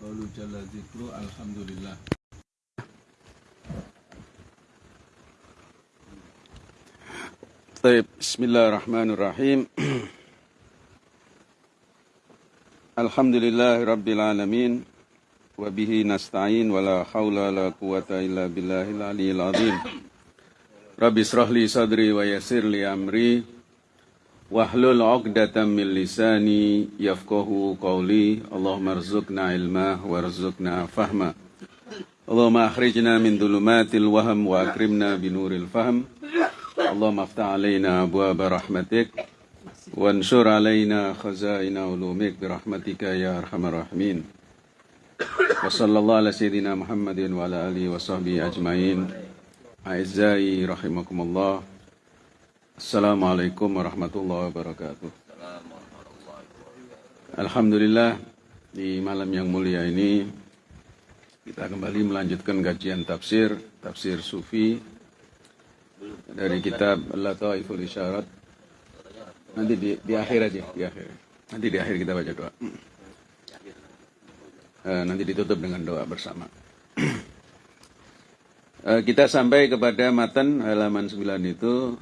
Qalu jalla zikru alhamdulillah. Baik, bismillahirrahmanirrahim. Alhamdulillah, rabbil alamin. Wa bihi nasta'in wa la hawla la quwata illa billahil aliyil azim. Rabbi israh sadri wa yassir li amri واحلل عقدة من لساني يفقه قولي. اللهم ارزقنا علما وارزقنا فهما. اللهم أخرجنا من ظلمات الوهم وأكرمنا بنور الفهم. اللهم افتح علينا أبواب رحمتك وانشر علينا خزائن علومك برحمتك يا أرحم الراحمين. وصلى الله على سيدنا محمد وعلى آله وصحبه أجمعين. أعزائي رحمكم الله Assalamualaikum warahmatullahi wabarakatuh. Alhamdulillah di malam yang mulia ini kita kembali melanjutkan kajian tafsir tafsir sufi dari kitab Lataiful Isyarat. Nanti di, di akhir aja, di akhir. Nanti di akhir kita baca doa. Eh, nanti ditutup dengan doa bersama. Eh, kita sampai kepada matan halaman 9 itu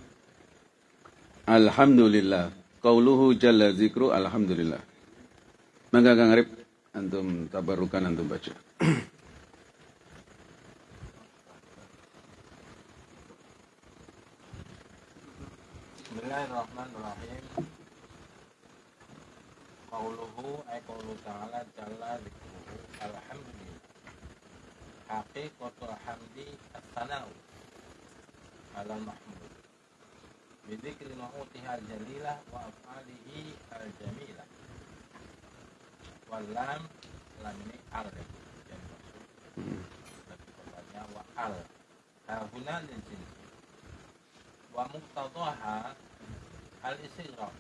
Alhamdulillah. Qauluhu jalla zikru alhamdulillah. Maka Kang Arif, antum tabarukan antum baca. Bismillahirrahmanirrahim. Qauluhu ay qaulu ta'ala jalla dzikruhu alhamdulillah. Haqiqatul hamdi as-sana'u ala mahmud. Bidzikri ma'utiha al-jalilah wa af'alihi al-jamilah. Walam lam ini al yang maksud. Lebih tepatnya wa al. Hahuna lil jins. Wa muqtadaha al-istighraq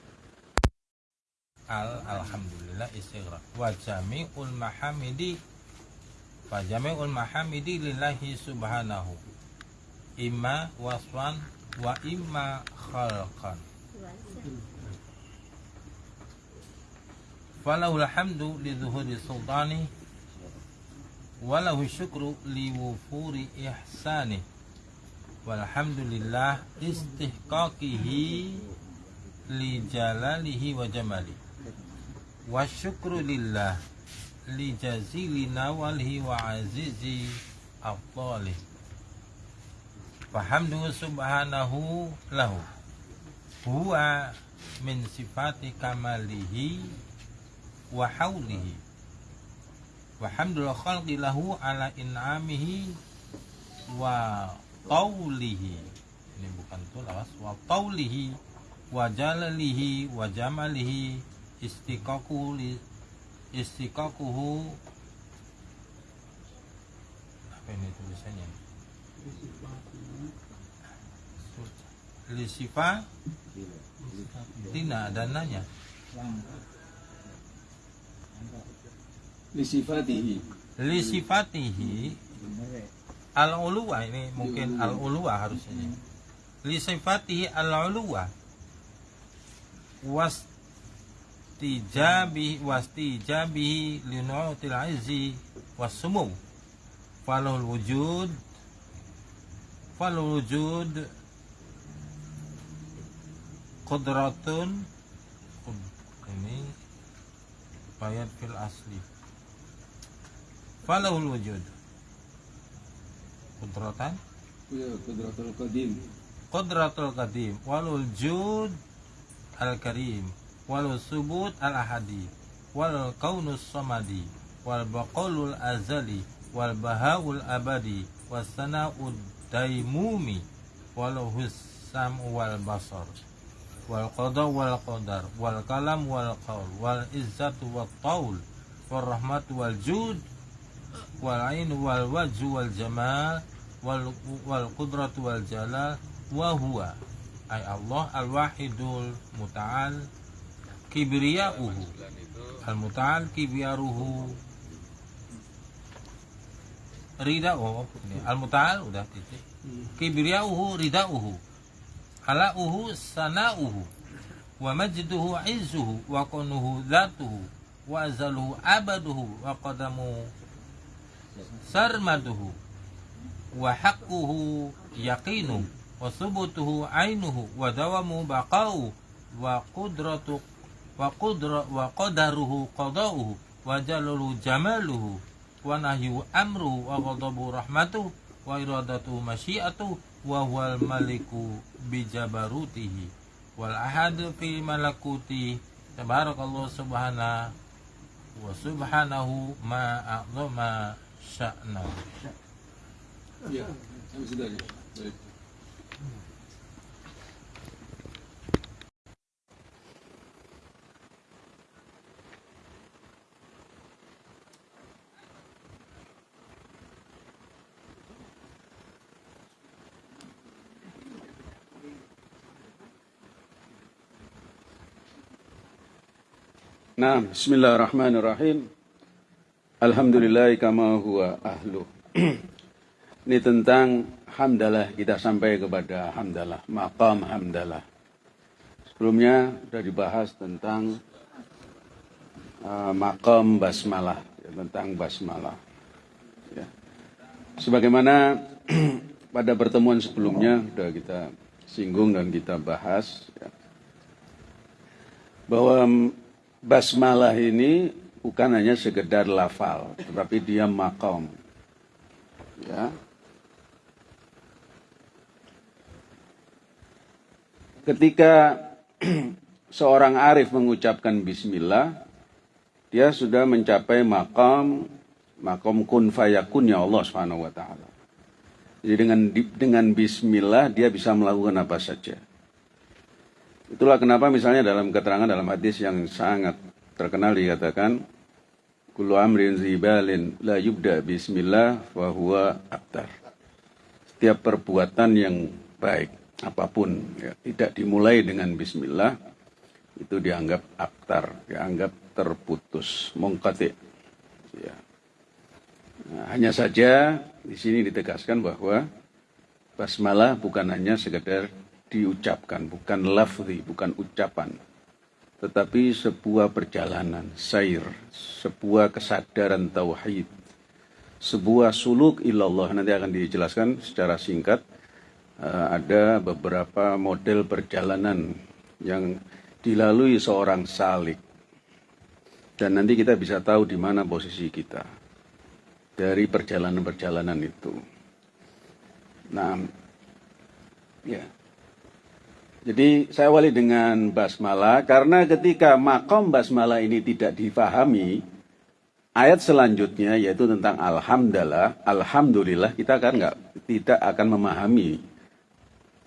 al alhamdulillah istighraq wa jami'ul mahamidi wa jami'ul mahamidi lillahi subhanahu imma waswan wa imma khalqan falahul hamdu li zuhuri sultani walahu syukru li wufuri ihsani walhamdulillah istihqaqihi li jalalihi wa jamali wa syukru lillah li jazili nawalihi wa azizi afdalih fahamdu subhanahu lahu. Huwa min sifati kamalihi wa haulihi wa hamdul khalqi lahu ala in'amihi wa taulihi. Ini bukan tulawas wa taulihi wa jalalihi wa jamalihi istiqaquhu li istiqaquhu apa ini tulisannya li sifa tidak ada nanya Lisifatihi. li sifatihi al uluwa ini mungkin al uluwa harusnya. Li sifatihi al uluwa was tijabi wastijabihi li nu'til izzi wassumu falul wujud. Falul wujud qudratun. Ini bayat fil asli. Falahul wujud. Qudratan? Ya, Qudratul Qadim. qudratul qadim. Walul jud al karim. Walul subut al ahadi. Wal kaunus samadi. Wal baqalul azali. Wal bahaul abadi. Was sana'ud daimumi. Walau husam wal basar wal qada wal qadar wal kalam wal qaul wal izzatu wal taul wal rahmatu wal jud wal ain wal wajhu wal jamal wal wal qudratu wal jalal wa huwa. Ay Allah al wahidul muta'al kibriyauhu. Al muta'al kibiyaruhu ridauhu. Al muta'al udah titik. Kibriyauhu ridauhu alauhu sanauhu wa majduhu izzuhu wa kunuhu dhatuhu wa azaluhu abaduhu wa qadamu sarmaduhu wa haqquhu yaqinu wa subutuhu ainuhu wa dawamu baqau wa qudratu wa qudra wa qadaruhu qadauhu wa jalulu jamaluhu wa nahyu amruhu wa ghadabu rahmatuhu wa iradatu masyiatu wa huwal maliku bijabarutihi wal ahad fi malakuti tabarakallah subhana wa subhanahu ma a'zama sya'na Ya, situ aja. Baik. Nah, bismillahirrahmanirrahim. Alhamdulillah kama huwa ahlu. Ini tentang hamdalah kita sampai kepada hamdalah, maqam hamdalah. Sebelumnya sudah dibahas tentang uh, maqam basmalah, ya, tentang basmalah. Ya. Sebagaimana pada pertemuan sebelumnya sudah kita singgung dan kita bahas ya, bahwa basmalah ini bukan hanya sekedar lafal, tetapi dia makom. Ya. Ketika seorang arif mengucapkan bismillah, dia sudah mencapai makam makom kun fayakun ya Allah Subhanahu wa. Jadi dengan dengan bismillah dia bisa melakukan apa saja. Itulah kenapa misalnya dalam keterangan dalam hadis yang sangat terkenal dikatakan kullu amrin zibalin la yubda bismillah wa huwa abtar. Setiap perbuatan yang baik apa pun ya, tidak dimulai dengan bismillah itu dianggap abtar, dianggap terputus, mongkati. Ya. Nah, hanya saja di sini ditegaskan bahwa basmalah bukan hanya sekedar diucapkan, bukan lafzi, bukan ucapan, tetapi sebuah perjalanan, sair, sebuah kesadaran tauhid, sebuah suluk ilallah nanti akan dijelaskan secara singkat. Uh, ada beberapa model perjalanan yang dilalui seorang salik. Dan nanti kita bisa tahu di mana posisi kita dari perjalanan-perjalanan itu. Nah, ya. Jadi saya awali dengan basmalah karena ketika makom basmalah ini tidak difahami, ayat selanjutnya yaitu tentang alhamdulillah, alhamdulillah kita kan nggak tidak akan memahami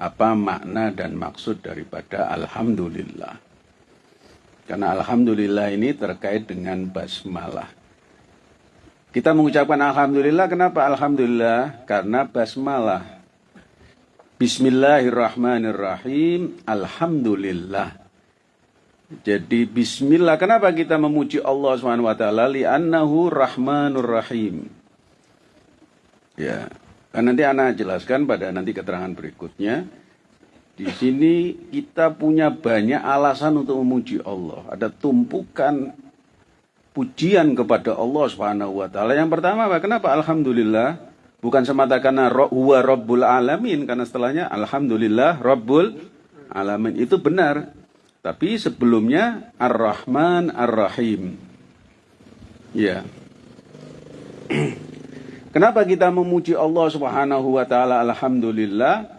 apa makna dan maksud daripada alhamdulillah. Karena alhamdulillah ini terkait dengan basmalah. Kita mengucapkan alhamdulillah kenapa alhamdulillah? Karena basmalah Bismillahirrahmanirrahim. Alhamdulillah. Jadi bismillah. Kenapa kita memuji Allah Subhanahu wa taala? Li'annahu rahmanur rahim. Ya. Kan nanti anak jelaskan pada nanti keterangan berikutnya. Di sini kita punya banyak alasan untuk memuji Allah. Ada tumpukan pujian kepada Allah Subhanahu wa taala. Yang pertama, kenapa alhamdulillah? Bukan semata karena huwa rabbul alamin karena setelahnya alhamdulillah rabbul alamin itu benar. Tapi sebelumnya Ar-Rahman Ar-Rahim. Ya. Kenapa kita memuji Allah Subhanahu wa taala alhamdulillah?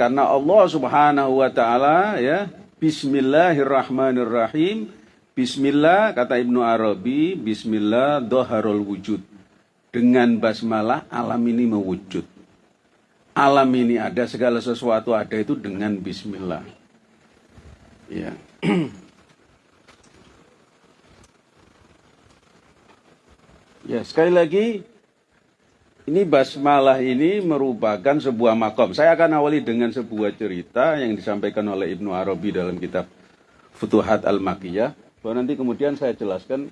Karena Allah Subhanahu wa taala ya Bismillahirrahmanirrahim. Bismillah kata Ibnu Arabi, bismillah doharul wujud dengan basmalah alam ini mewujud. Alam ini ada, segala sesuatu ada itu dengan bismillah. Ya. ya, sekali lagi ini basmalah ini merupakan sebuah makom. Saya akan awali dengan sebuah cerita yang disampaikan oleh Ibnu Arabi dalam kitab Futuhat Al-Makiyah. Bahwa nanti kemudian saya jelaskan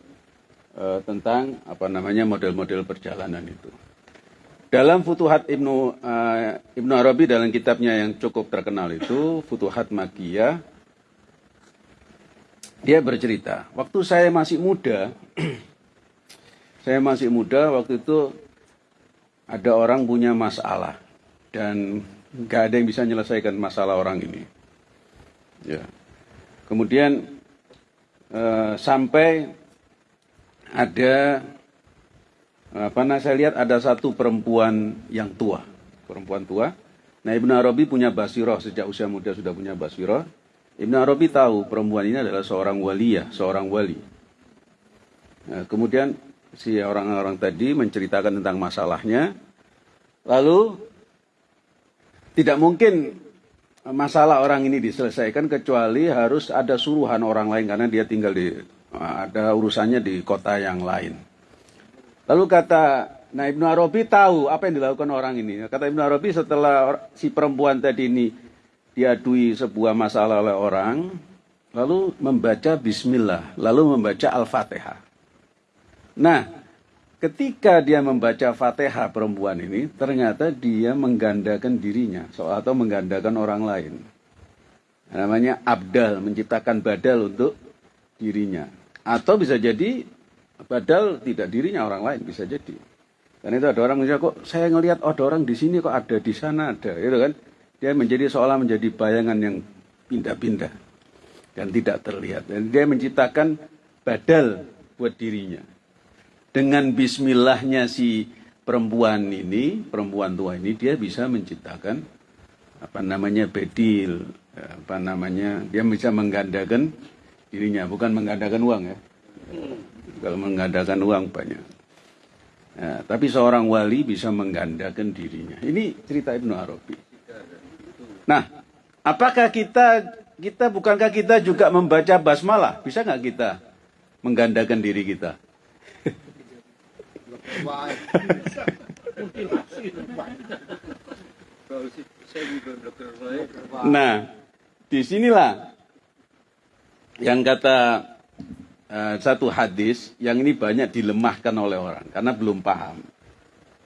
uh, tentang apa namanya model-model perjalanan itu. Dalam Futuhat Ibnu uh, Ibnu Arabi dalam kitabnya yang cukup terkenal itu Futuhat Makiyah dia bercerita, waktu saya masih muda, saya masih muda waktu itu ada orang punya masalah dan nggak ada yang bisa menyelesaikan masalah orang ini. Ya. Kemudian eh, sampai ada apa nah saya lihat ada satu perempuan yang tua, perempuan tua. Nah Ibnu Arabi punya basiroh sejak usia muda sudah punya basiroh. Ibnu Arabi tahu perempuan ini adalah seorang waliyah, seorang wali. Nah, kemudian si orang-orang tadi menceritakan tentang masalahnya, lalu tidak mungkin masalah orang ini diselesaikan kecuali harus ada suruhan orang lain karena dia tinggal di ada urusannya di kota yang lain. Lalu kata Nah Ibnu Arabi tahu apa yang dilakukan orang ini. Kata Ibnu Arabi setelah si perempuan tadi ini diadui sebuah masalah oleh orang, lalu membaca Bismillah, lalu membaca Al-Fatihah. Nah, ketika dia membaca Fatihah perempuan ini, ternyata dia menggandakan dirinya atau menggandakan orang lain. Namanya abdal, menciptakan badal untuk dirinya. Atau bisa jadi Padahal tidak dirinya orang lain bisa jadi. Karena itu ada orang misalnya kok saya ngelihat oh, ada orang di sini kok ada di sana ada, itu kan? Dia menjadi seolah menjadi bayangan yang pindah-pindah dan tidak terlihat. Dan dia menciptakan badal buat dirinya. Dengan bismillahnya si perempuan ini, perempuan tua ini, dia bisa menciptakan apa namanya bedil, apa namanya, dia bisa menggandakan dirinya, bukan menggandakan uang ya kalau menggandakan uang banyak. Ya, tapi seorang wali bisa menggandakan dirinya. Ini cerita Ibnu Arabi. Nah, apakah kita kita bukankah kita juga membaca basmalah? Bisa nggak kita menggandakan diri kita? nah, di sinilah yang kata uh, satu hadis yang ini banyak dilemahkan oleh orang karena belum paham.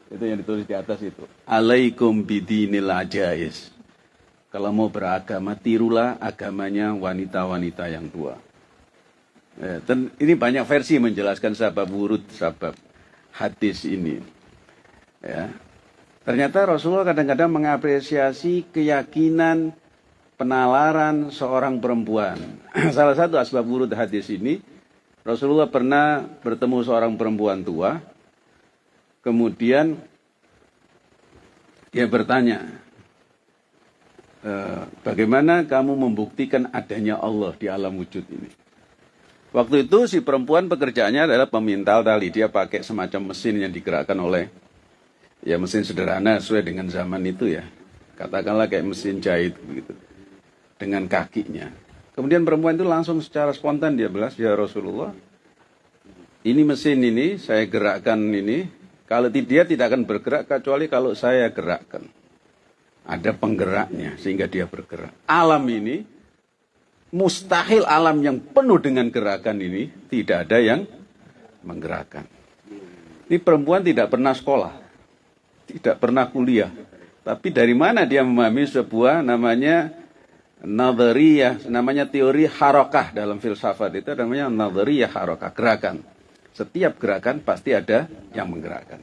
Itu yang ditulis di atas itu. Alaikum bidinil ajais. Kalau mau beragama, tirulah agamanya wanita-wanita yang tua. Ya, dan ini banyak versi menjelaskan sabab wurud, sabab hadis ini. Ya. Ternyata Rasulullah kadang-kadang mengapresiasi keyakinan penalaran seorang perempuan. Salah satu asbab wurud hadis ini Rasulullah pernah bertemu seorang perempuan tua, kemudian dia bertanya, e, bagaimana kamu membuktikan adanya Allah di alam wujud ini? Waktu itu si perempuan pekerjaannya adalah pemintal tali. Dia pakai semacam mesin yang digerakkan oleh ya mesin sederhana sesuai dengan zaman itu ya. Katakanlah kayak mesin jahit begitu. Dengan kakinya. Kemudian perempuan itu langsung secara spontan dia belas, ya Rasulullah, ini mesin ini saya gerakkan ini, kalau dia tidak akan bergerak kecuali kalau saya gerakkan. Ada penggeraknya sehingga dia bergerak. Alam ini, mustahil alam yang penuh dengan gerakan ini tidak ada yang menggerakkan. Ini perempuan tidak pernah sekolah, tidak pernah kuliah. Tapi dari mana dia memahami sebuah namanya Nadhariyah, namanya teori harokah dalam filsafat itu namanya nadhariyah harokah, gerakan. Setiap gerakan pasti ada yang menggerakkan.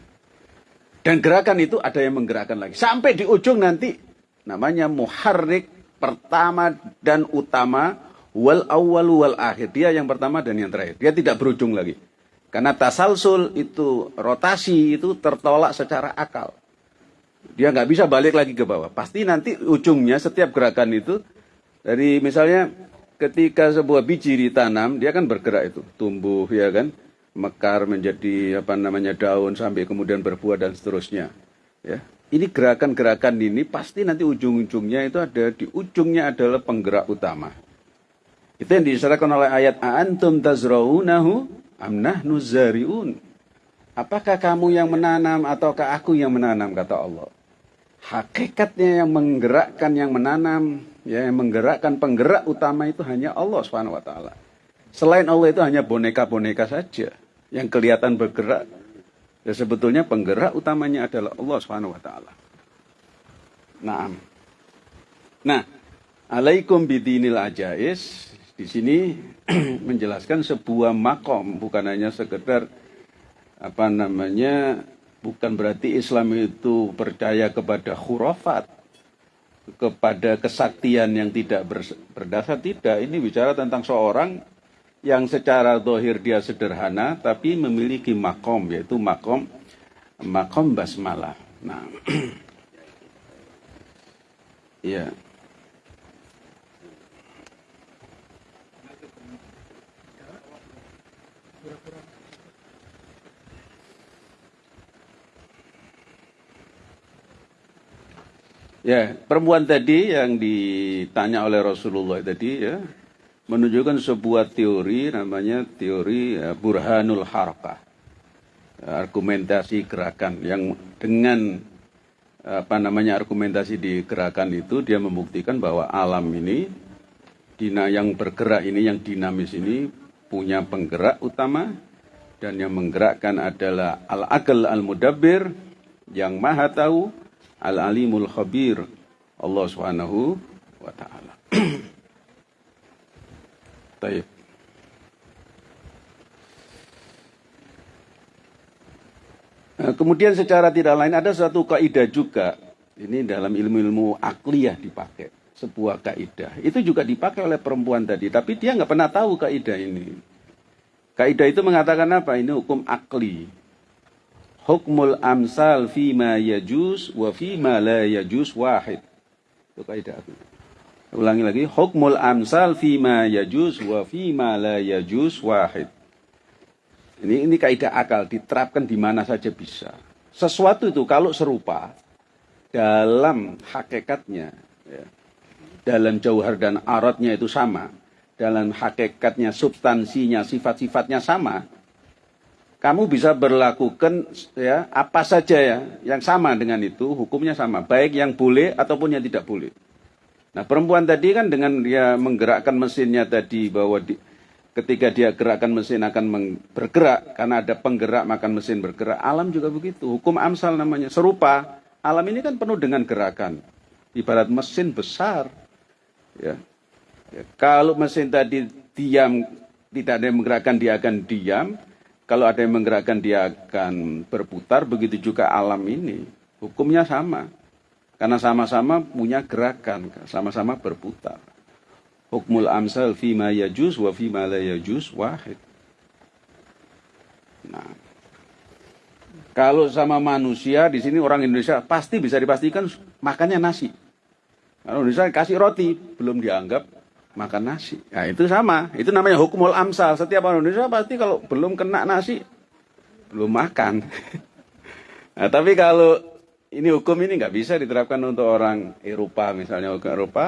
Dan gerakan itu ada yang menggerakkan lagi. Sampai di ujung nanti namanya muharrik pertama dan utama wal awal wal akhir. Dia yang pertama dan yang terakhir. Dia tidak berujung lagi. Karena tasalsul itu rotasi itu tertolak secara akal. Dia nggak bisa balik lagi ke bawah. Pasti nanti ujungnya setiap gerakan itu dari misalnya ketika sebuah biji ditanam, dia kan bergerak itu, tumbuh ya kan, mekar menjadi apa namanya daun sampai kemudian berbuah dan seterusnya. Ya. Ini gerakan-gerakan ini pasti nanti ujung-ujungnya itu ada di ujungnya adalah penggerak utama. Itu yang diisyaratkan oleh ayat antum tazraunahu amnah nuzariun. Apakah kamu yang menanam ataukah aku yang menanam kata Allah. Hakikatnya yang menggerakkan yang menanam ya yang menggerakkan penggerak utama itu hanya Allah Subhanahu wa taala. Selain Allah itu hanya boneka-boneka saja yang kelihatan bergerak. Ya sebetulnya penggerak utamanya adalah Allah Subhanahu wa taala. Nah. Nah, alaikum bidinil ajais di sini menjelaskan sebuah makom bukan hanya sekedar apa namanya bukan berarti Islam itu percaya kepada khurafat kepada kesaktian yang tidak berdasar tidak. Ini bicara tentang seorang yang secara dohir dia sederhana tapi memiliki makom yaitu makom makom basmalah. Nah ya Ya, perempuan tadi yang ditanya oleh Rasulullah tadi ya menunjukkan sebuah teori namanya teori ya, burhanul harakah. Argumentasi gerakan yang dengan apa namanya argumentasi di gerakan itu dia membuktikan bahwa alam ini dina yang bergerak ini yang dinamis ini punya penggerak utama dan yang menggerakkan adalah al-aql al-mudabbir yang maha tahu Al-Alimul Khabir Allah Subhanahu wa taala. Baik. Nah, kemudian secara tidak lain ada satu kaidah juga. Ini dalam ilmu-ilmu akliyah dipakai. Sebuah kaidah. Itu juga dipakai oleh perempuan tadi. Tapi dia nggak pernah tahu kaidah ini. Kaidah itu mengatakan apa? Ini hukum akli hukmul amsal fima yajus wa fima la yajus wahid. Itu kaidah aku. Ulangi lagi, hukmul amsal fima yajus wa fima la yajus wahid. Ini ini kaidah akal diterapkan di mana saja bisa. Sesuatu itu kalau serupa dalam hakikatnya ya, dalam jauhar dan aratnya itu sama, dalam hakikatnya substansinya sifat-sifatnya sama, kamu bisa berlakukan ya apa saja ya yang sama dengan itu hukumnya sama baik yang boleh ataupun yang tidak boleh. Nah perempuan tadi kan dengan dia menggerakkan mesinnya tadi bahwa di, ketika dia gerakkan mesin akan bergerak karena ada penggerak maka mesin bergerak. Alam juga begitu. Hukum amsal namanya serupa. Alam ini kan penuh dengan gerakan. Ibarat mesin besar. Ya. ya. Kalau mesin tadi diam tidak ada yang menggerakkan dia akan diam kalau ada yang menggerakkan dia akan berputar, begitu juga alam ini. Hukumnya sama. Karena sama-sama punya gerakan, sama-sama berputar. Hukmul amsal fima yajus wa fima la yajus wahid. Nah, kalau sama manusia di sini orang Indonesia pasti bisa dipastikan makannya nasi. Kalau Indonesia kasih roti belum dianggap makan nasi. Ya itu sama, itu namanya hukumul amsal. Setiap orang Indonesia pasti kalau belum kena nasi, belum makan. nah, tapi kalau ini hukum ini nggak bisa diterapkan untuk orang Eropa misalnya orang Eropa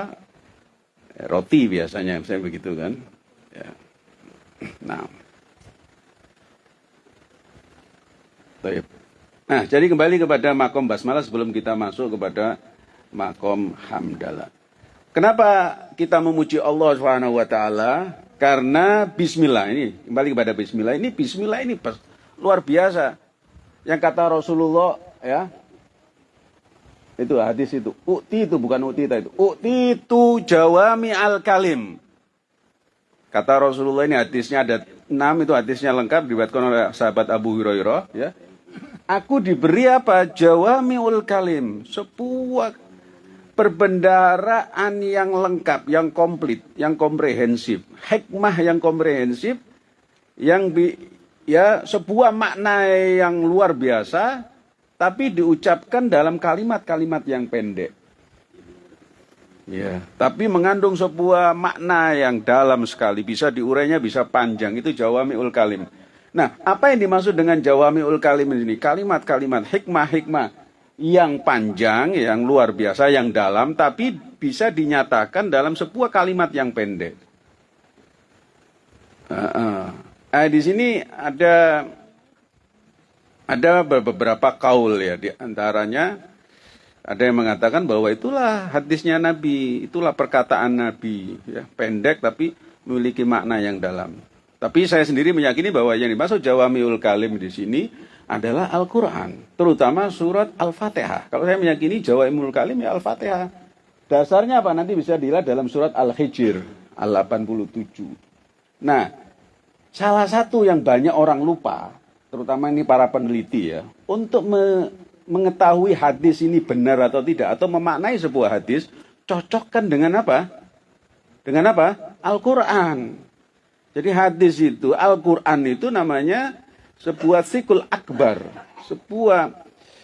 ya, roti biasanya misalnya begitu kan. Ya. Nah. Nah, jadi kembali kepada makom basmalah sebelum kita masuk kepada makom hamdalah. Kenapa kita memuji Allah Subhanahu wa taala? Karena bismillah ini kembali kepada bismillah ini bismillah ini luar biasa. Yang kata Rasulullah ya. Itu hadis itu. Ukti itu bukan ukti itu. Ukti itu jawami al kalim. Kata Rasulullah ini hadisnya ada enam itu hadisnya lengkap dibuatkan oleh sahabat Abu Hurairah ya. Aku diberi apa? Jawami ul kalim. Sebuah perbendaraan yang lengkap, yang komplit, yang komprehensif, hikmah yang komprehensif, yang bi, ya sebuah makna yang luar biasa, tapi diucapkan dalam kalimat-kalimat yang pendek. Ya, tapi mengandung sebuah makna yang dalam sekali, bisa diurainya bisa panjang, itu jawamiul kalim. Nah, apa yang dimaksud dengan jawamiul kalim ini? Kalimat-kalimat hikmah-hikmah yang panjang, yang luar biasa, yang dalam, tapi bisa dinyatakan dalam sebuah kalimat yang pendek. Uh, uh. Eh, di sini ada ada beberapa kaul ya, di antaranya ada yang mengatakan bahwa itulah hadisnya Nabi, itulah perkataan Nabi, ya, pendek tapi memiliki makna yang dalam. Tapi saya sendiri meyakini bahwa yang dimaksud Jawamiul Kalim di sini adalah Al-Quran, terutama surat Al-Fatihah. Kalau saya meyakini Jawa Imul Kalim ya Al-Fatihah. Dasarnya apa? Nanti bisa dilihat dalam surat Al-Hijr. Al-87. Nah, salah satu yang banyak orang lupa, terutama ini para peneliti ya, untuk me mengetahui hadis ini benar atau tidak, atau memaknai sebuah hadis, cocokkan dengan apa? Dengan apa? Al-Quran. Jadi hadis itu, Al-Quran itu namanya sebuah sikul akbar. Sebuah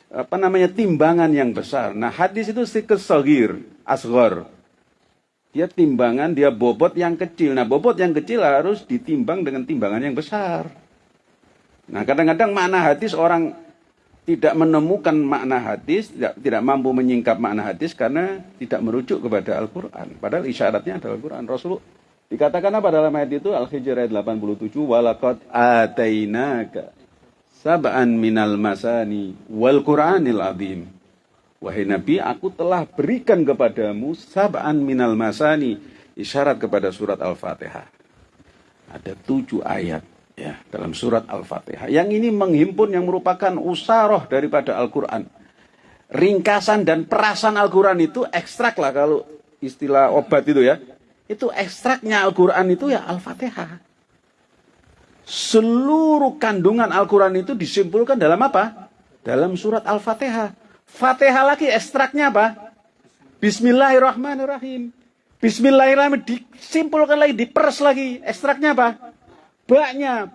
apa namanya timbangan yang besar. Nah hadis itu sikul sogir, asgor. Dia timbangan, dia bobot yang kecil. Nah bobot yang kecil harus ditimbang dengan timbangan yang besar. Nah kadang-kadang makna hadis orang tidak menemukan makna hadis, tidak, tidak mampu menyingkap makna hadis karena tidak merujuk kepada Al-Quran. Padahal isyaratnya adalah Al-Quran. Rasul dikatakan apa dalam ayat itu? Al-Hijr ayat 87, Walakot atainaka sab'an minal masani wal Qur'anil azim. Wahai Nabi, aku telah berikan kepadamu sab'an minal masani. Isyarat kepada surat Al-Fatihah. Ada tujuh ayat ya dalam surat Al-Fatihah. Yang ini menghimpun yang merupakan usaroh daripada Al-Qur'an. Ringkasan dan perasan Al-Qur'an itu ekstrak lah kalau istilah obat itu ya. Itu ekstraknya Al-Qur'an itu ya Al-Fatihah. Seluruh kandungan Al-Qur'an itu disimpulkan dalam apa? Dalam surat Al-Fatihah. Fatihah lagi ekstraknya apa? Bismillahirrahmanirrahim. Bismillahirrahmanirrahim disimpulkan lagi, diperes lagi. Ekstraknya apa? baknya.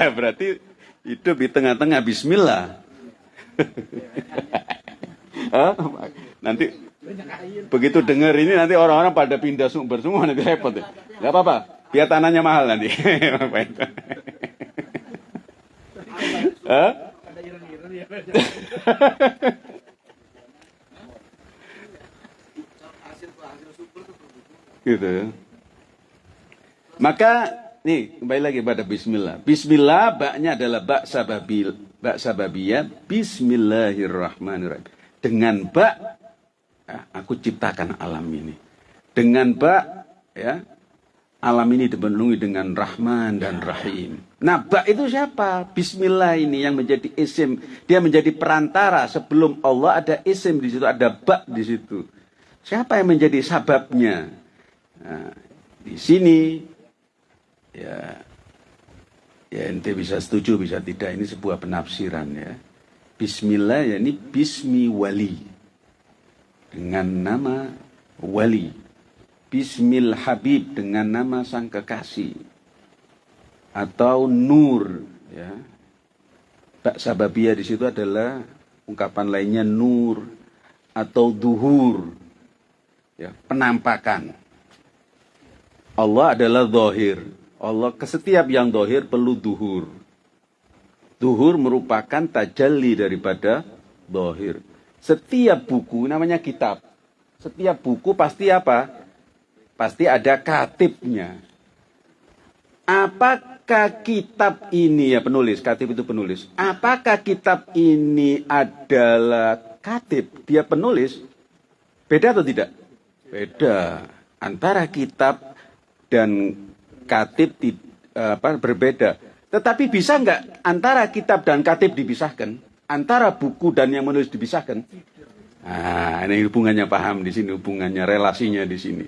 Berarti hidup di tengah-tengah bismillah. nanti begitu dengar ini nanti orang-orang pada pindah sumber semua nanti repot. Ya. Gak apa-apa, biar tanahnya mahal nanti. gitu ya. Maka Nih, kembali lagi pada bismillah. Bismillah baknya adalah bak sababil, bak sababiyah. Bismillahirrahmanirrahim. Dengan bak ya, aku ciptakan alam ini. Dengan bak ya, alam ini dipenuhi dengan Rahman dan Rahim. Nah, bak itu siapa? Bismillah ini yang menjadi isim. Dia menjadi perantara sebelum Allah ada isim di situ, ada bak di situ. Siapa yang menjadi sababnya? Nah, di sini ya. Ya ente bisa setuju bisa tidak. Ini sebuah penafsiran ya. Bismillah ya ini Bismi Wali. Dengan nama Wali. Bismil Habib dengan nama sang kekasih. Atau Nur ya. Bak sababiyah di situ adalah ungkapan lainnya Nur atau Duhur ya penampakan. Allah adalah zahir Allah ke setiap yang dohir perlu duhur. Duhur merupakan tajalli daripada dohir. Setiap buku namanya kitab. Setiap buku pasti apa? Pasti ada katibnya. Apakah kitab ini ya penulis, katib itu penulis. Apakah kitab ini adalah katib, dia penulis? Beda atau tidak? Beda. Antara kitab dan katib di, apa, berbeda. Tetapi bisa nggak antara kitab dan katib dipisahkan? Antara buku dan yang menulis dipisahkan? Nah, ini hubungannya paham di sini, hubungannya relasinya di sini.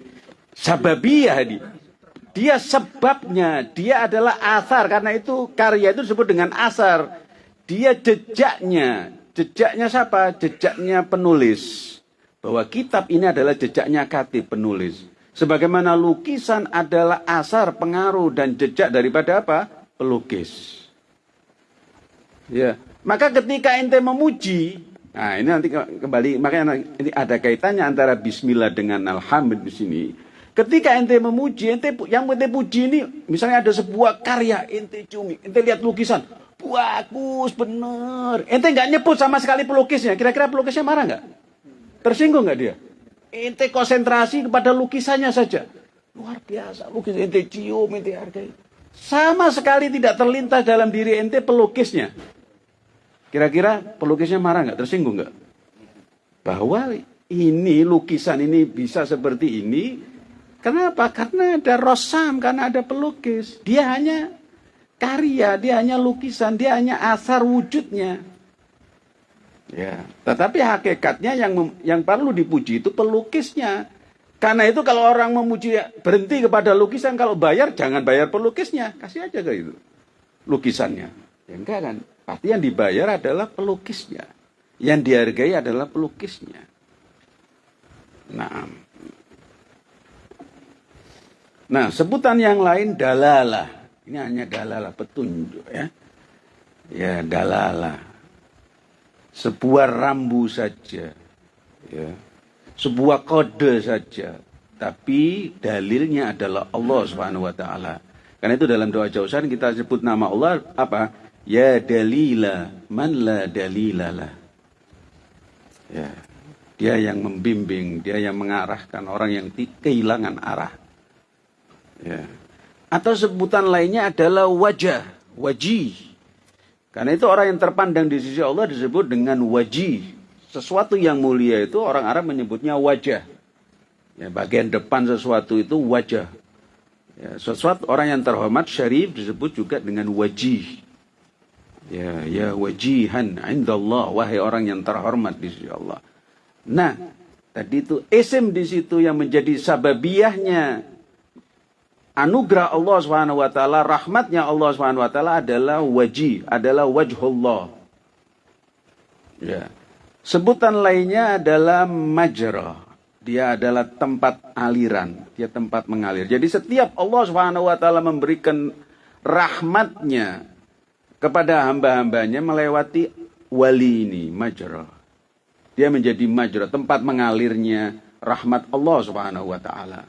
Sababiyah di. Dia sebabnya, dia adalah asar karena itu karya itu disebut dengan asar. Dia jejaknya, jejaknya siapa? Jejaknya penulis. Bahwa kitab ini adalah jejaknya katib penulis. Sebagaimana lukisan adalah asar pengaruh dan jejak daripada apa? Pelukis. Ya. Maka ketika ente memuji, nah ini nanti kembali makanya ini ada kaitannya antara bismillah dengan alhamdulillah di sini. Ketika ente memuji, ente yang ente puji ini misalnya ada sebuah karya ente cumi, ente lihat lukisan, bagus bener. Ente nggak nyebut sama sekali pelukisnya. Kira-kira pelukisnya marah nggak? Tersinggung nggak dia? Ente konsentrasi kepada lukisannya saja. Luar biasa, lukis ente cium, ente hargai. Sama sekali tidak terlintas dalam diri ente pelukisnya. Kira-kira pelukisnya marah nggak? Tersinggung nggak? Bahwa ini lukisan ini bisa seperti ini. Kenapa? Karena ada rosam, karena ada pelukis. Dia hanya karya, dia hanya lukisan, dia hanya asar wujudnya. Ya, tetapi hakikatnya yang yang perlu dipuji itu pelukisnya. Karena itu kalau orang memuji berhenti kepada lukisan, kalau bayar jangan bayar pelukisnya, kasih aja ke itu lukisannya. Ya enggak kan? Pasti yang dibayar adalah pelukisnya. Yang dihargai adalah pelukisnya. Nah, nah sebutan yang lain dalalah. Ini hanya dalalah petunjuk ya. Ya dalalah. Sebuah rambu saja. Ya. Sebuah kode saja. Tapi dalilnya adalah Allah Subhanahu wa taala. Karena itu dalam doa jauhan kita sebut nama Allah apa? Ya dalila man la dalilalah. Ya. Dia yang membimbing, dia yang mengarahkan orang yang kehilangan arah. Ya. Atau sebutan lainnya adalah wajah, wajih. Karena itu orang yang terpandang di sisi Allah disebut dengan wajih. Sesuatu yang mulia itu orang Arab menyebutnya wajah. Ya, bagian depan sesuatu itu wajah. Ya, sesuatu orang yang terhormat syarif disebut juga dengan wajih. Ya, ya wajihan indallah wahai orang yang terhormat di sisi Allah. Nah, tadi itu isim di situ yang menjadi sababiyahnya anugerah Allah Subhanahu wa taala, rahmatnya Allah Subhanahu wa taala adalah wajih, adalah wajhullah. Ya. Sebutan lainnya adalah majra. Dia adalah tempat aliran, dia tempat mengalir. Jadi setiap Allah Subhanahu wa taala memberikan rahmatnya kepada hamba-hambanya melewati wali ini, majra. Dia menjadi majra, tempat mengalirnya rahmat Allah Subhanahu wa taala.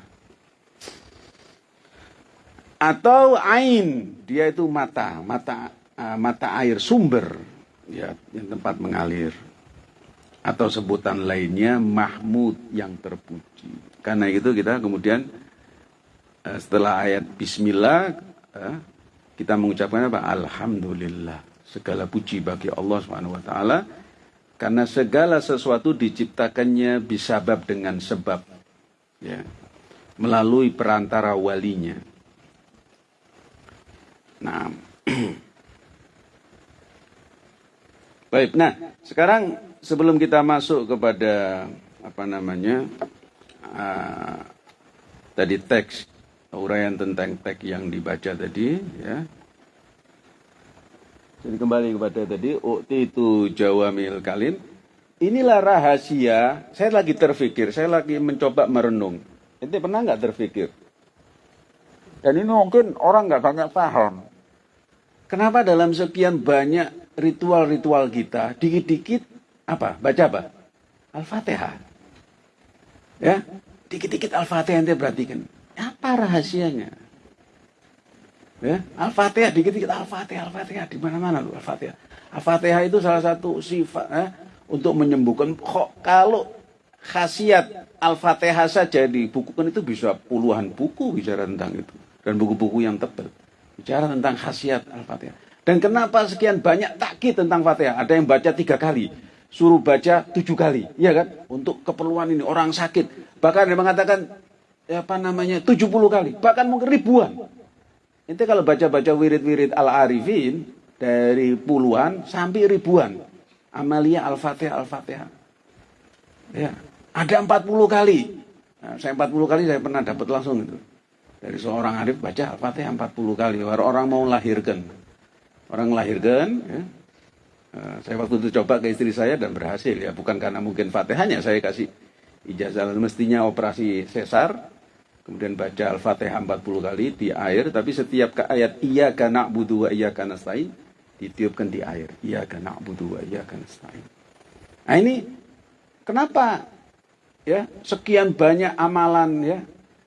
Atau ain, dia itu mata, mata uh, mata air sumber ya yang tempat mengalir. Atau sebutan lainnya Mahmud yang terpuji. Karena itu kita kemudian uh, setelah ayat bismillah uh, kita mengucapkan apa? Alhamdulillah. Segala puji bagi Allah Subhanahu wa taala karena segala sesuatu diciptakannya bisabab dengan sebab ya melalui perantara walinya. Nah, baik. Nah, sekarang sebelum kita masuk kepada apa namanya uh, tadi teks uraian tentang teks yang dibaca tadi ya. Jadi kembali kepada tadi ukti itu jawamil kalin. Inilah rahasia. Saya lagi terfikir, saya lagi mencoba merenung. Ente pernah nggak terfikir? Dan ini mungkin orang nggak banyak paham. Kenapa dalam sekian banyak ritual-ritual kita, dikit-dikit apa? Baca apa? Al-Fatihah. Ya, dikit-dikit Al-Fatihah ente perhatikan. Apa rahasianya? Ya, Al-Fatihah dikit-dikit Al-Fatihah, Al-Fatihah di mana-mana lu Al-Fatihah. Al-Fatihah itu salah satu sifat eh, untuk menyembuhkan kok kalau khasiat Al-Fatihah saja dibukukan itu bisa puluhan buku bicara tentang itu dan buku-buku yang tebal bicara tentang khasiat Al-Fatihah. Dan kenapa sekian banyak takkit tentang Fatihah? Ada yang baca tiga kali, suruh baca tujuh kali, ya kan? Untuk keperluan ini orang sakit, bahkan dia mengatakan ya apa namanya 70 kali, bahkan mungkin ribuan. Itu kalau baca-baca wirid-wirid al-arifin dari puluhan sampai ribuan. Amalia al-fatihah al-fatihah. Ya, ada 40 kali. Nah, saya 40 kali saya pernah dapat langsung itu. Dari seorang arif baca al-fatihah 40 kali. Orang mau lahirkan. Orang melahirkan, ya. Nah, saya waktu itu coba ke istri saya dan berhasil ya. Bukan karena mungkin fatihahnya saya kasih ijazah mestinya operasi sesar kemudian baca Al-Fatihah 40 kali di air, tapi setiap ke ayat iya karena budu wa iya karena stain, ditiupkan di air. Iya kan na'budu wa iya kan nasta'in. Nah ini kenapa ya sekian banyak amalan ya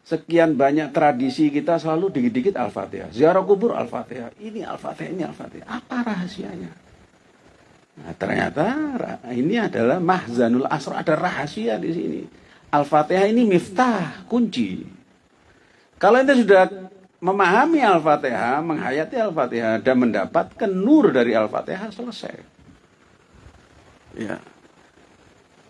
sekian banyak tradisi kita selalu dikit-dikit Al-Fatihah. Ziarah kubur Al-Fatihah. Ini Al-Fatihah, ini Al-Fatihah. Apa rahasianya? Nah, ternyata ini adalah mahzanul asr, ada rahasia di sini. Al-Fatihah ini miftah, kunci. Kalau ente sudah memahami Al-Fatihah, menghayati Al-Fatihah dan mendapatkan nur dari Al-Fatihah selesai. Ya.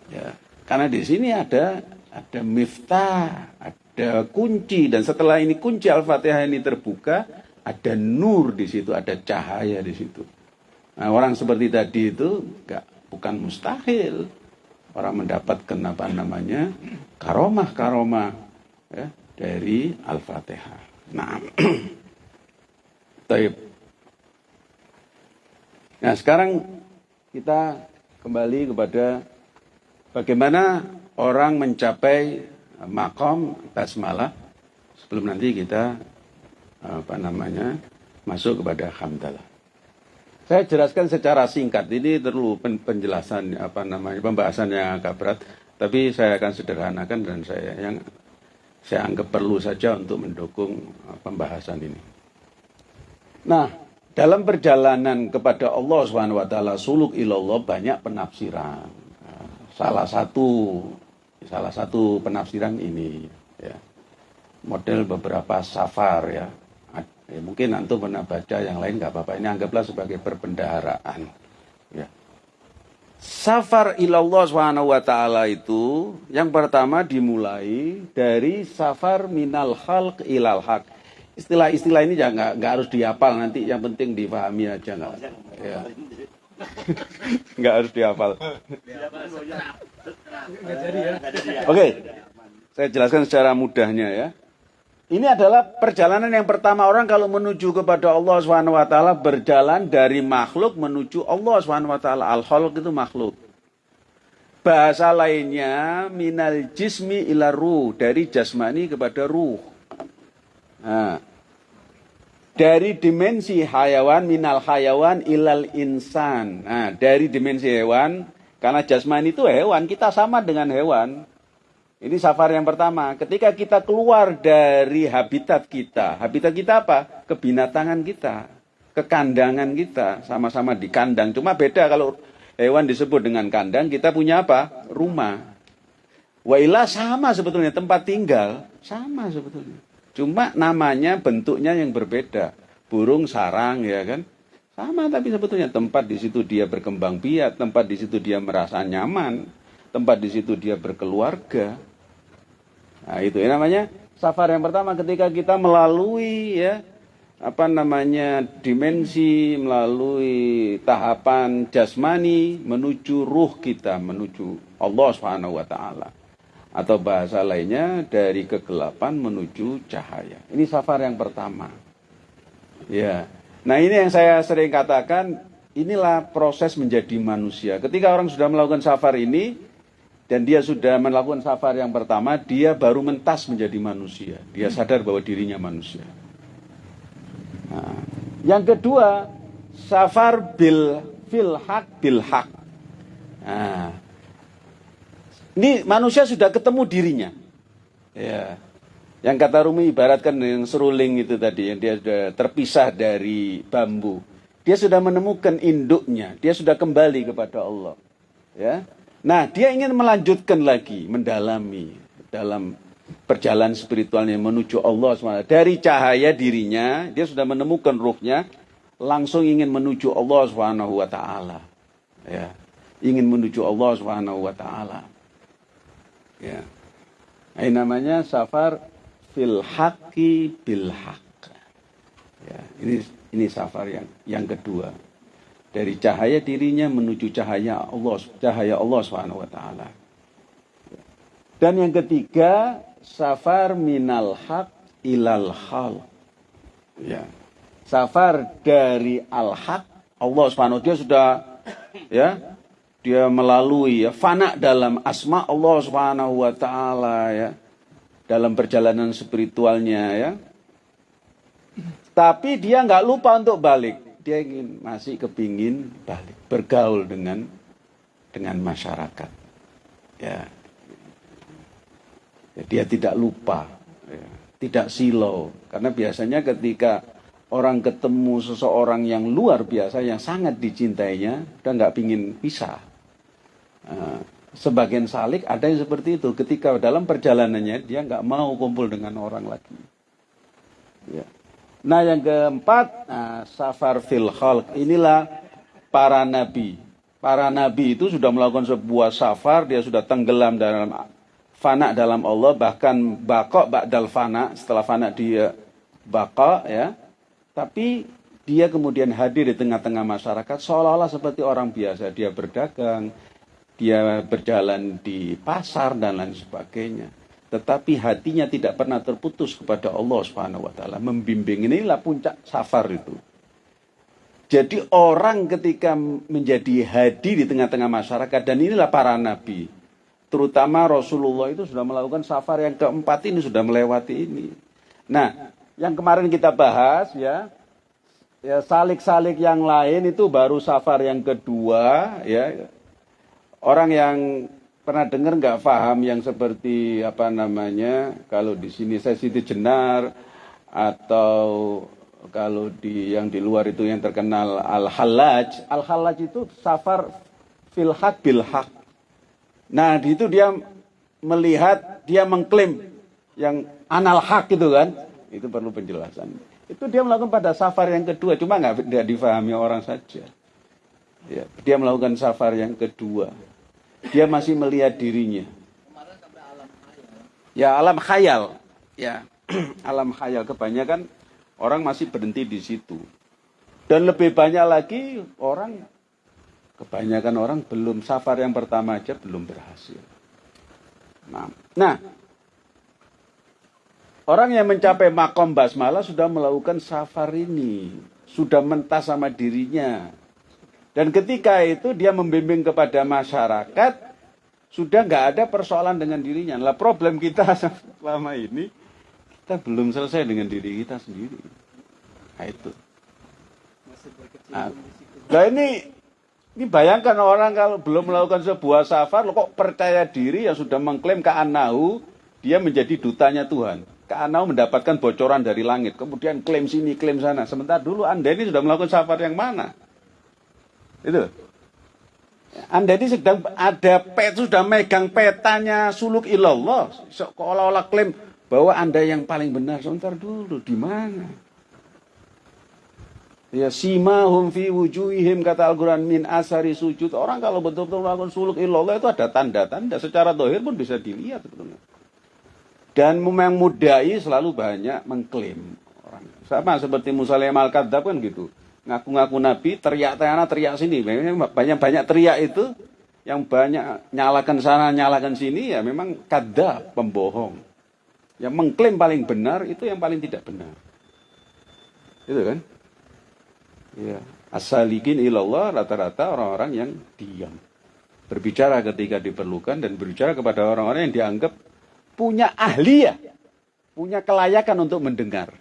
Ya. Karena di sini ada ada miftah, ada kunci dan setelah ini kunci Al-Fatihah ini terbuka, ada nur di situ, ada cahaya di situ. Nah, orang seperti tadi itu enggak bukan mustahil orang mendapatkan apa namanya karomah karomah ya, dari Al-Fatihah. Nah, Taib. Nah sekarang kita kembali kepada bagaimana orang mencapai makom basmalah sebelum nanti kita apa namanya masuk kepada hamdalah. Saya jelaskan secara singkat ini perlu penjelasan apa namanya pembahasan yang agak berat, tapi saya akan sederhanakan dan saya yang saya anggap perlu saja untuk mendukung pembahasan ini. Nah, dalam perjalanan kepada Allah swt suluk ilallah banyak penafsiran. Salah satu salah satu penafsiran ini ya. Model beberapa safar ya. ya mungkin antum pernah baca yang lain nggak apa-apa. Ini anggaplah sebagai perbendaharaan. Ya. Safar ilallah subhanahu wa itu yang pertama dimulai dari safar minal khalq ilal haq. Istilah-istilah ini jangan nggak harus dihafal nanti yang penting dipahami aja nggak. Ya. nggak harus dihafal. Oke, saya jelaskan secara mudahnya ya. Ini adalah perjalanan yang pertama orang kalau menuju kepada Allah Subhanahu wa taala berjalan dari makhluk menuju Allah Subhanahu wa taala. Al-khalq itu makhluk. Bahasa lainnya minal jismi ila ruh, dari jasmani kepada ruh. Nah, dari dimensi hayawan minal hayawan ilal insan. Nah, dari dimensi hewan karena jasmani itu hewan, kita sama dengan hewan. Ini safar yang pertama. Ketika kita keluar dari habitat kita. Habitat kita apa? Kebinatangan kita. Kekandangan kita. Sama-sama di kandang. Cuma beda kalau hewan disebut dengan kandang. Kita punya apa? Rumah. Wailah sama sebetulnya. Tempat tinggal. Sama sebetulnya. Cuma namanya bentuknya yang berbeda. Burung sarang ya kan. Sama tapi sebetulnya tempat di situ dia berkembang biak, tempat di situ dia merasa nyaman, tempat di situ dia berkeluarga. Nah, itu ya namanya safar yang pertama ketika kita melalui ya apa namanya dimensi melalui tahapan jasmani menuju ruh kita menuju Allah Subhanahu wa taala atau bahasa lainnya dari kegelapan menuju cahaya. Ini safar yang pertama. Ya. Nah, ini yang saya sering katakan inilah proses menjadi manusia. Ketika orang sudah melakukan safar ini, dan dia sudah melakukan safar yang pertama, dia baru mentas menjadi manusia. Dia sadar bahwa dirinya manusia. Nah, yang kedua, safar bil hak bil hak. Nah, ini manusia sudah ketemu dirinya. Ya. Yang kata Rumi ibaratkan yang seruling itu tadi, yang dia sudah terpisah dari bambu. Dia sudah menemukan induknya, dia sudah kembali kepada Allah. Ya, Nah, dia ingin melanjutkan lagi, mendalami dalam perjalanan spiritualnya menuju Allah SWT. Dari cahaya dirinya, dia sudah menemukan ruhnya, langsung ingin menuju Allah taala. Ya. Ingin menuju Allah taala. Ya. Ini namanya safar fil haqqi bil haqq. Ya, ini ini safar yang yang kedua dari cahaya dirinya menuju cahaya Allah cahaya Allah taala. Dan yang ketiga, safar minal haq ilal hal. Ya. Safar dari al haq Allah Subhanahu dia sudah ya dia melalui ya fana dalam asma Allah Subhanahu wa taala ya dalam perjalanan spiritualnya ya. Tapi dia nggak lupa untuk balik dia ingin masih kepingin balik bergaul dengan dengan masyarakat. Ya, ya dia tidak lupa, ya, tidak silau. Karena biasanya ketika orang ketemu seseorang yang luar biasa, yang sangat dicintainya, dan nggak pingin pisah. Nah, sebagian salik ada yang seperti itu. Ketika dalam perjalanannya dia nggak mau kumpul dengan orang lagi. Ya. Nah yang keempat, nah, safar fil khalq. Inilah para nabi. Para nabi itu sudah melakukan sebuah safar, dia sudah tenggelam dalam fana dalam Allah, bahkan bakok ba'dal fana, setelah fana dia bakok ya. Tapi dia kemudian hadir di tengah-tengah masyarakat seolah-olah seperti orang biasa. Dia berdagang, dia berjalan di pasar dan lain sebagainya. Tetapi hatinya tidak pernah terputus kepada Allah Subhanahu wa taala. Membimbing inilah puncak safar itu. Jadi orang ketika menjadi hadir di tengah-tengah masyarakat dan inilah para nabi terutama Rasulullah itu sudah melakukan safar yang keempat ini sudah melewati ini. Nah yang kemarin kita bahas ya ya salik-salik yang lain itu baru safar yang kedua ya orang yang pernah dengar nggak paham yang seperti apa namanya kalau di sini saya Siti Jenar atau kalau di yang di luar itu yang terkenal al halaj al halaj itu safar fil haq bil haq. Nah di itu dia melihat dia mengklaim yang anal hak itu kan? Itu perlu penjelasan. Itu dia melakukan pada safar yang kedua cuma nggak tidak difahami orang saja. Ya, dia melakukan safar yang kedua dia masih melihat dirinya. Ya alam khayal. Ya alam khayal kebanyakan orang masih berhenti di situ. Dan lebih banyak lagi orang kebanyakan orang belum safar yang pertama aja belum berhasil. Nah, nah orang yang mencapai makom basmalah sudah melakukan safar ini, sudah mentas sama dirinya, dan ketika itu dia membimbing kepada masyarakat, sudah nggak ada persoalan dengan dirinya. Lah problem kita selama ini, kita belum selesai dengan diri kita sendiri. Nah itu. Nah, ini ini bayangkan orang kalau belum melakukan sebuah safar, lo kok percaya diri yang sudah mengklaim ke Anahu, dia menjadi dutanya Tuhan. Ke Anahu mendapatkan bocoran dari langit, kemudian klaim sini, klaim sana. Sementara dulu Anda ini sudah melakukan safar yang mana? Itu. Anda ini sedang ada pet sudah megang petanya suluk ilallah. Seolah-olah klaim bahwa Anda yang paling benar. Sebentar dulu, di mana? Ya simahum fi wujuhihim kata Al-Quran min asari sujud. Orang kalau betul-betul melakukan suluk ilallah itu ada tanda-tanda. Secara dohir pun bisa dilihat sebetulnya. Dan memang mudai selalu banyak mengklaim orang. Sama seperti Musalim al-Kadzab kan gitu ngaku-ngaku nabi, teriak sana, teriak sini. Banyak-banyak teriak itu yang banyak nyalakan sana, nyalakan sini ya memang kada pembohong. Yang mengklaim paling benar itu yang paling tidak benar. Itu kan? Ya, asalikin ilallah rata-rata orang-orang yang diam. Berbicara ketika diperlukan dan berbicara kepada orang-orang yang dianggap punya ahli ya, punya kelayakan untuk mendengar.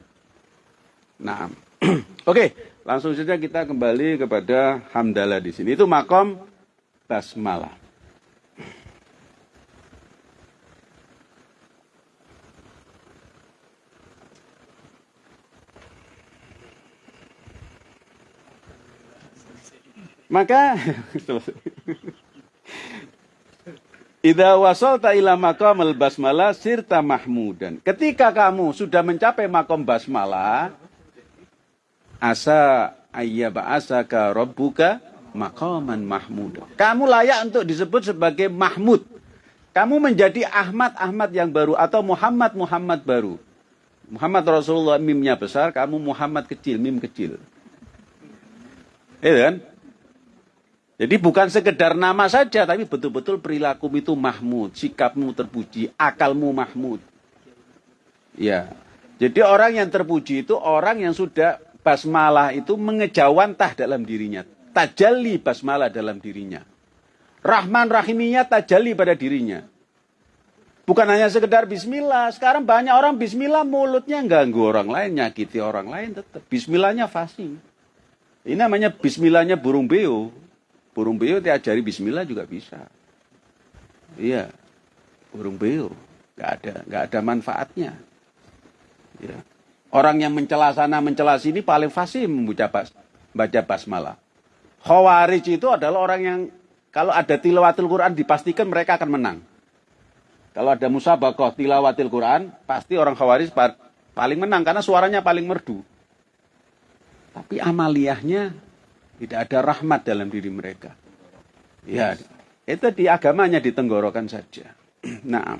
Nah, oke, okay. Langsung saja kita kembali kepada hamdalah di sini. Itu makom basmalah. Maka Idza wasalta ila maqamil basmalah sirta mahmudan. Ketika kamu sudah mencapai makom basmalah, asa ayyaba asaka rabbuka maqaman mahmud. Kamu layak untuk disebut sebagai Mahmud. Kamu menjadi Ahmad Ahmad yang baru atau Muhammad Muhammad baru. Muhammad Rasulullah mimnya besar, kamu Muhammad kecil, mim kecil. Itu kan? Jadi bukan sekedar nama saja, tapi betul-betul perilaku itu Mahmud, sikapmu terpuji, akalmu Mahmud. Ya. Jadi orang yang terpuji itu orang yang sudah basmalah itu mengejawantah dalam dirinya. Tajalli basmalah dalam dirinya. Rahman rahiminya tajalli pada dirinya. Bukan hanya sekedar bismillah. Sekarang banyak orang bismillah mulutnya ganggu orang lain, nyakiti orang lain tetap. Bismillahnya fasih. Ini namanya bismillahnya burung beo. Burung beo diajari bismillah juga bisa. Iya. Burung beo. Nggak ada, nggak ada manfaatnya. Ya. Orang yang mencela sana, mencela sini paling fasih membaca bas, baca basmalah. Khawarij itu adalah orang yang kalau ada tilawatil Quran dipastikan mereka akan menang. Kalau ada musabakoh tilawatil Quran, pasti orang khawarij paling menang karena suaranya paling merdu. Tapi amaliyahnya tidak ada rahmat dalam diri mereka. Ya, itu di agamanya ditenggorokan saja. nah,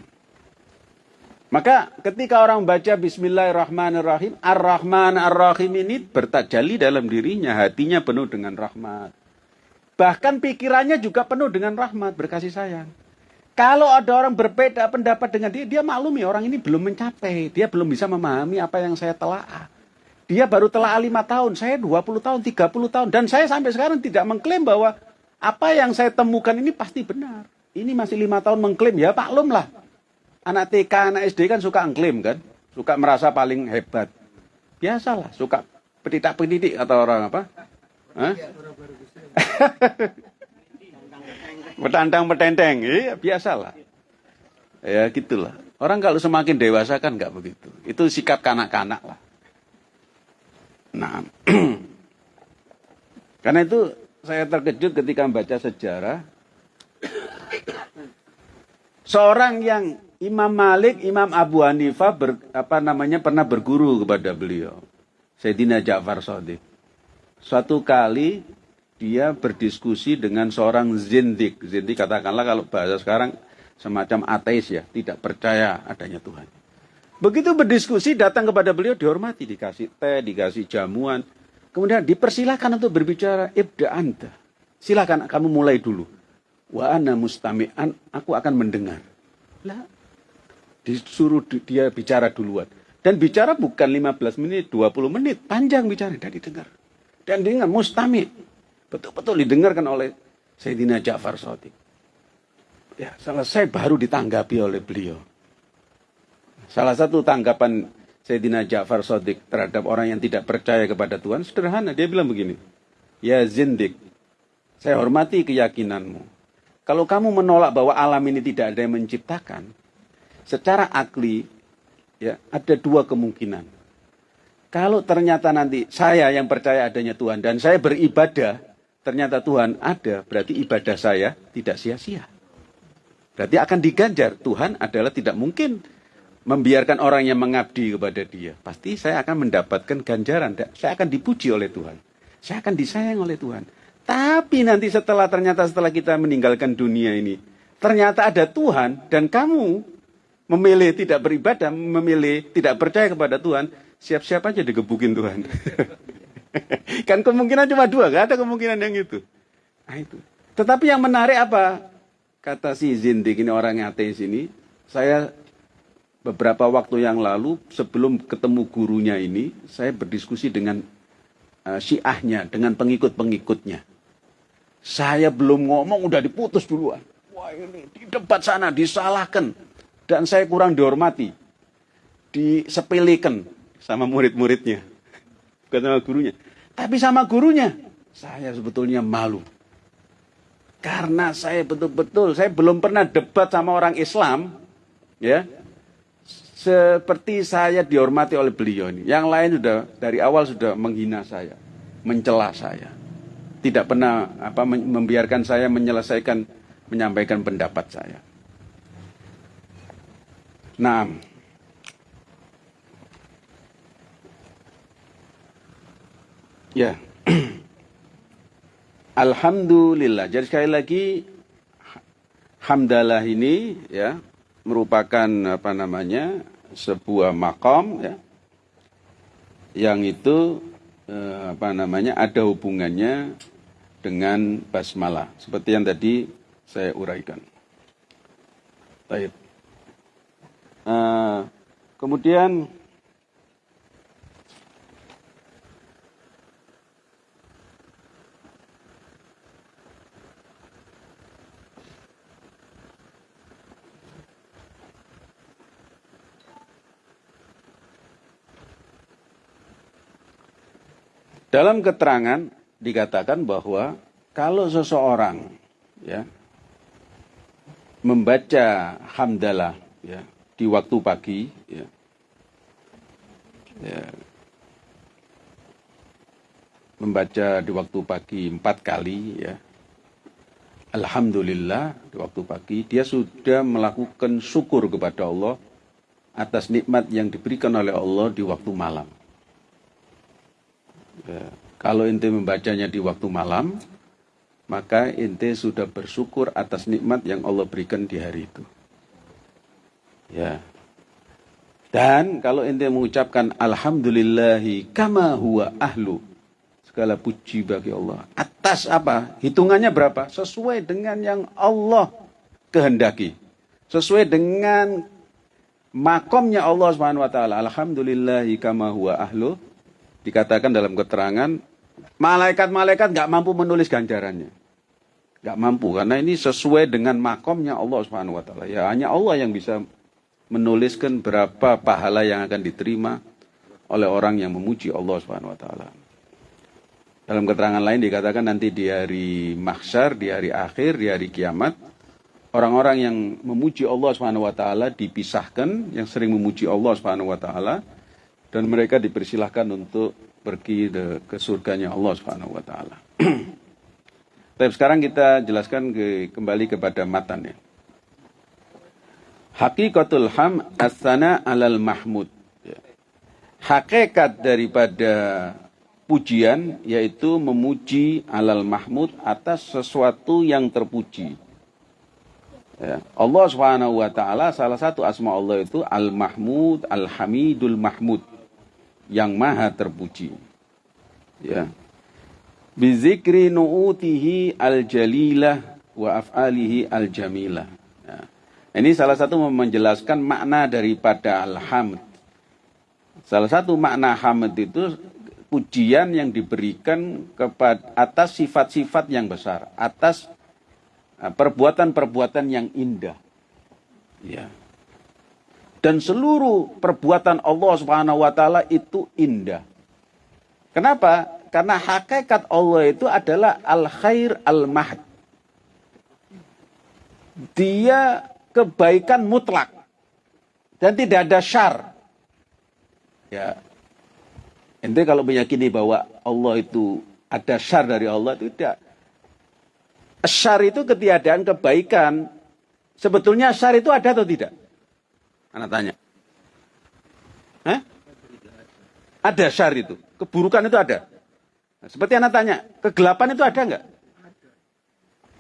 maka ketika orang baca Bismillahirrahmanirrahim, Ar-Rahman Ar-Rahim ini bertajali dalam dirinya, hatinya penuh dengan rahmat. Bahkan pikirannya juga penuh dengan rahmat, berkasih sayang. Kalau ada orang berbeda pendapat dengan dia, dia maklumi orang ini belum mencapai, dia belum bisa memahami apa yang saya telah. Dia baru telah lima tahun, saya 20 tahun, 30 tahun. Dan saya sampai sekarang tidak mengklaim bahwa apa yang saya temukan ini pasti benar. Ini masih lima tahun mengklaim, ya paklum lah. Anak TK, anak SD kan suka mengklaim kan. Suka merasa paling hebat. Biasalah, suka petidak-petidik atau orang apa. Petandang-petenteng, iya biasalah. Ya gitulah. Orang kalau semakin dewasa kan nggak begitu. Itu sikap kanak-kanak lah. Nah, karena itu saya terkejut ketika membaca sejarah. Seorang yang Imam Malik, Imam Abu Hanifah ber, apa namanya pernah berguru kepada beliau. Sayyidina Ja'far Sadiq. Suatu kali dia berdiskusi dengan seorang zindik. Zindik katakanlah kalau bahasa sekarang semacam ateis ya, tidak percaya adanya Tuhan. Begitu berdiskusi datang kepada beliau dihormati, dikasih teh, dikasih jamuan. Kemudian dipersilakan untuk berbicara ibda anta. Silakan kamu mulai dulu. Wa ana mustami'an, aku akan mendengar. Lah, disuruh dia bicara duluan. Dan bicara bukan 15 menit, 20 menit, panjang bicara dan didengar. Dan dengar mustami. Betul-betul didengarkan oleh Sayyidina Ja'far Sotik. Ya, selesai baru ditanggapi oleh beliau. Salah satu tanggapan Sayyidina Ja'far Sodik terhadap orang yang tidak percaya kepada Tuhan sederhana. Dia bilang begini, Ya Zindik, saya hormati keyakinanmu. Kalau kamu menolak bahwa alam ini tidak ada yang menciptakan, secara akli ya ada dua kemungkinan. Kalau ternyata nanti saya yang percaya adanya Tuhan dan saya beribadah, ternyata Tuhan ada, berarti ibadah saya tidak sia-sia. Berarti akan diganjar. Tuhan adalah tidak mungkin membiarkan orang yang mengabdi kepada dia, pasti saya akan mendapatkan ganjaran. Saya akan dipuji oleh Tuhan. Saya akan disayang oleh Tuhan. Tapi nanti setelah ternyata setelah kita meninggalkan dunia ini, ternyata ada Tuhan dan kamu memilih tidak beribadah, memilih tidak percaya kepada Tuhan, siap-siap aja digebukin Tuhan. kan kemungkinan cuma dua, gak ada kemungkinan yang itu. Nah itu. Tetapi yang menarik apa? Kata si Zindik ini orang yang ateis ini, saya beberapa waktu yang lalu sebelum ketemu gurunya ini, saya berdiskusi dengan uh, syiahnya, dengan pengikut-pengikutnya. Saya belum ngomong udah diputus duluan. Wah ini di debat sana disalahkan. Dan saya kurang dihormati. Disepelekan sama murid-muridnya. Bukan sama gurunya. Tapi sama gurunya. Saya sebetulnya malu. Karena saya betul-betul, saya belum pernah debat sama orang Islam. Ya, seperti saya dihormati oleh beliau ini. Yang lain sudah dari awal sudah menghina saya, mencela saya. Tidak pernah apa membiarkan saya menyelesaikan menyampaikan pendapat saya. Nah, ya. Alhamdulillah. Jadi sekali lagi hamdalah ini ya merupakan apa namanya sebuah makom ya yang itu eh, apa namanya ada hubungannya dengan basmalah seperti yang tadi saya uraikan. Baik. Uh, kemudian Dalam keterangan dikatakan bahwa kalau seseorang ya membaca hamdalah ya di waktu pagi ya, ya membaca di waktu pagi empat kali ya Alhamdulillah di waktu pagi dia sudah melakukan syukur kepada Allah atas nikmat yang diberikan oleh Allah di waktu malam. Ya, kalau ente membacanya di waktu malam, maka ente sudah bersyukur atas nikmat yang Allah berikan di hari itu. Ya. Dan kalau ente mengucapkan alhamdulillahi kama huwa ahlu segala puji bagi Allah. Atas apa? Hitungannya berapa? Sesuai dengan yang Allah kehendaki. Sesuai dengan makomnya Allah Subhanahu wa taala. Alhamdulillahi kama huwa ahlu. Dikatakan dalam keterangan malaikat-malaikat nggak mampu menulis ganjarannya. Nggak mampu karena ini sesuai dengan makomnya Allah Subhanahu wa taala. Ya hanya Allah yang bisa menuliskan berapa pahala yang akan diterima oleh orang yang memuji Allah Subhanahu wa taala. Dalam keterangan lain dikatakan nanti di hari mahsyar, di hari akhir, di hari kiamat, orang-orang yang memuji Allah Subhanahu wa taala dipisahkan, yang sering memuji Allah Subhanahu wa taala dan mereka dipersilahkan untuk pergi ke surganya Allah Subhanahu wa taala. Tapi sekarang kita jelaskan ke, kembali kepada matan ya. Hakikatul ham asana alal mahmud. Ya. Hakikat daripada pujian yaitu memuji alal mahmud atas sesuatu yang terpuji. Ya. Allah Subhanahu wa taala salah satu asma Allah itu Al Mahmud, Al Hamidul Mahmud yang maha terpuji. Ya. Bizikri nu'utihi al jalilah wa af'alihi al jamilah. Ya. Ini salah satu menjelaskan makna daripada al-hamd. Salah satu makna hamd itu pujian yang diberikan kepada atas sifat-sifat yang besar, atas uh, perbuatan-perbuatan yang indah. Ya. Dan seluruh perbuatan Allah Subhanahu wa taala itu indah. Kenapa? Karena hakikat Allah itu adalah al-khair al-mahd. Dia kebaikan mutlak dan tidak ada syar. Ya, Ente kalau meyakini bahwa Allah itu ada syar dari Allah itu tidak. Syar itu ketiadaan kebaikan. Sebetulnya syar itu ada atau tidak? Anak tanya. Hah? Ada syar itu. Keburukan itu ada. Nah, seperti anak tanya, kegelapan itu ada nggak?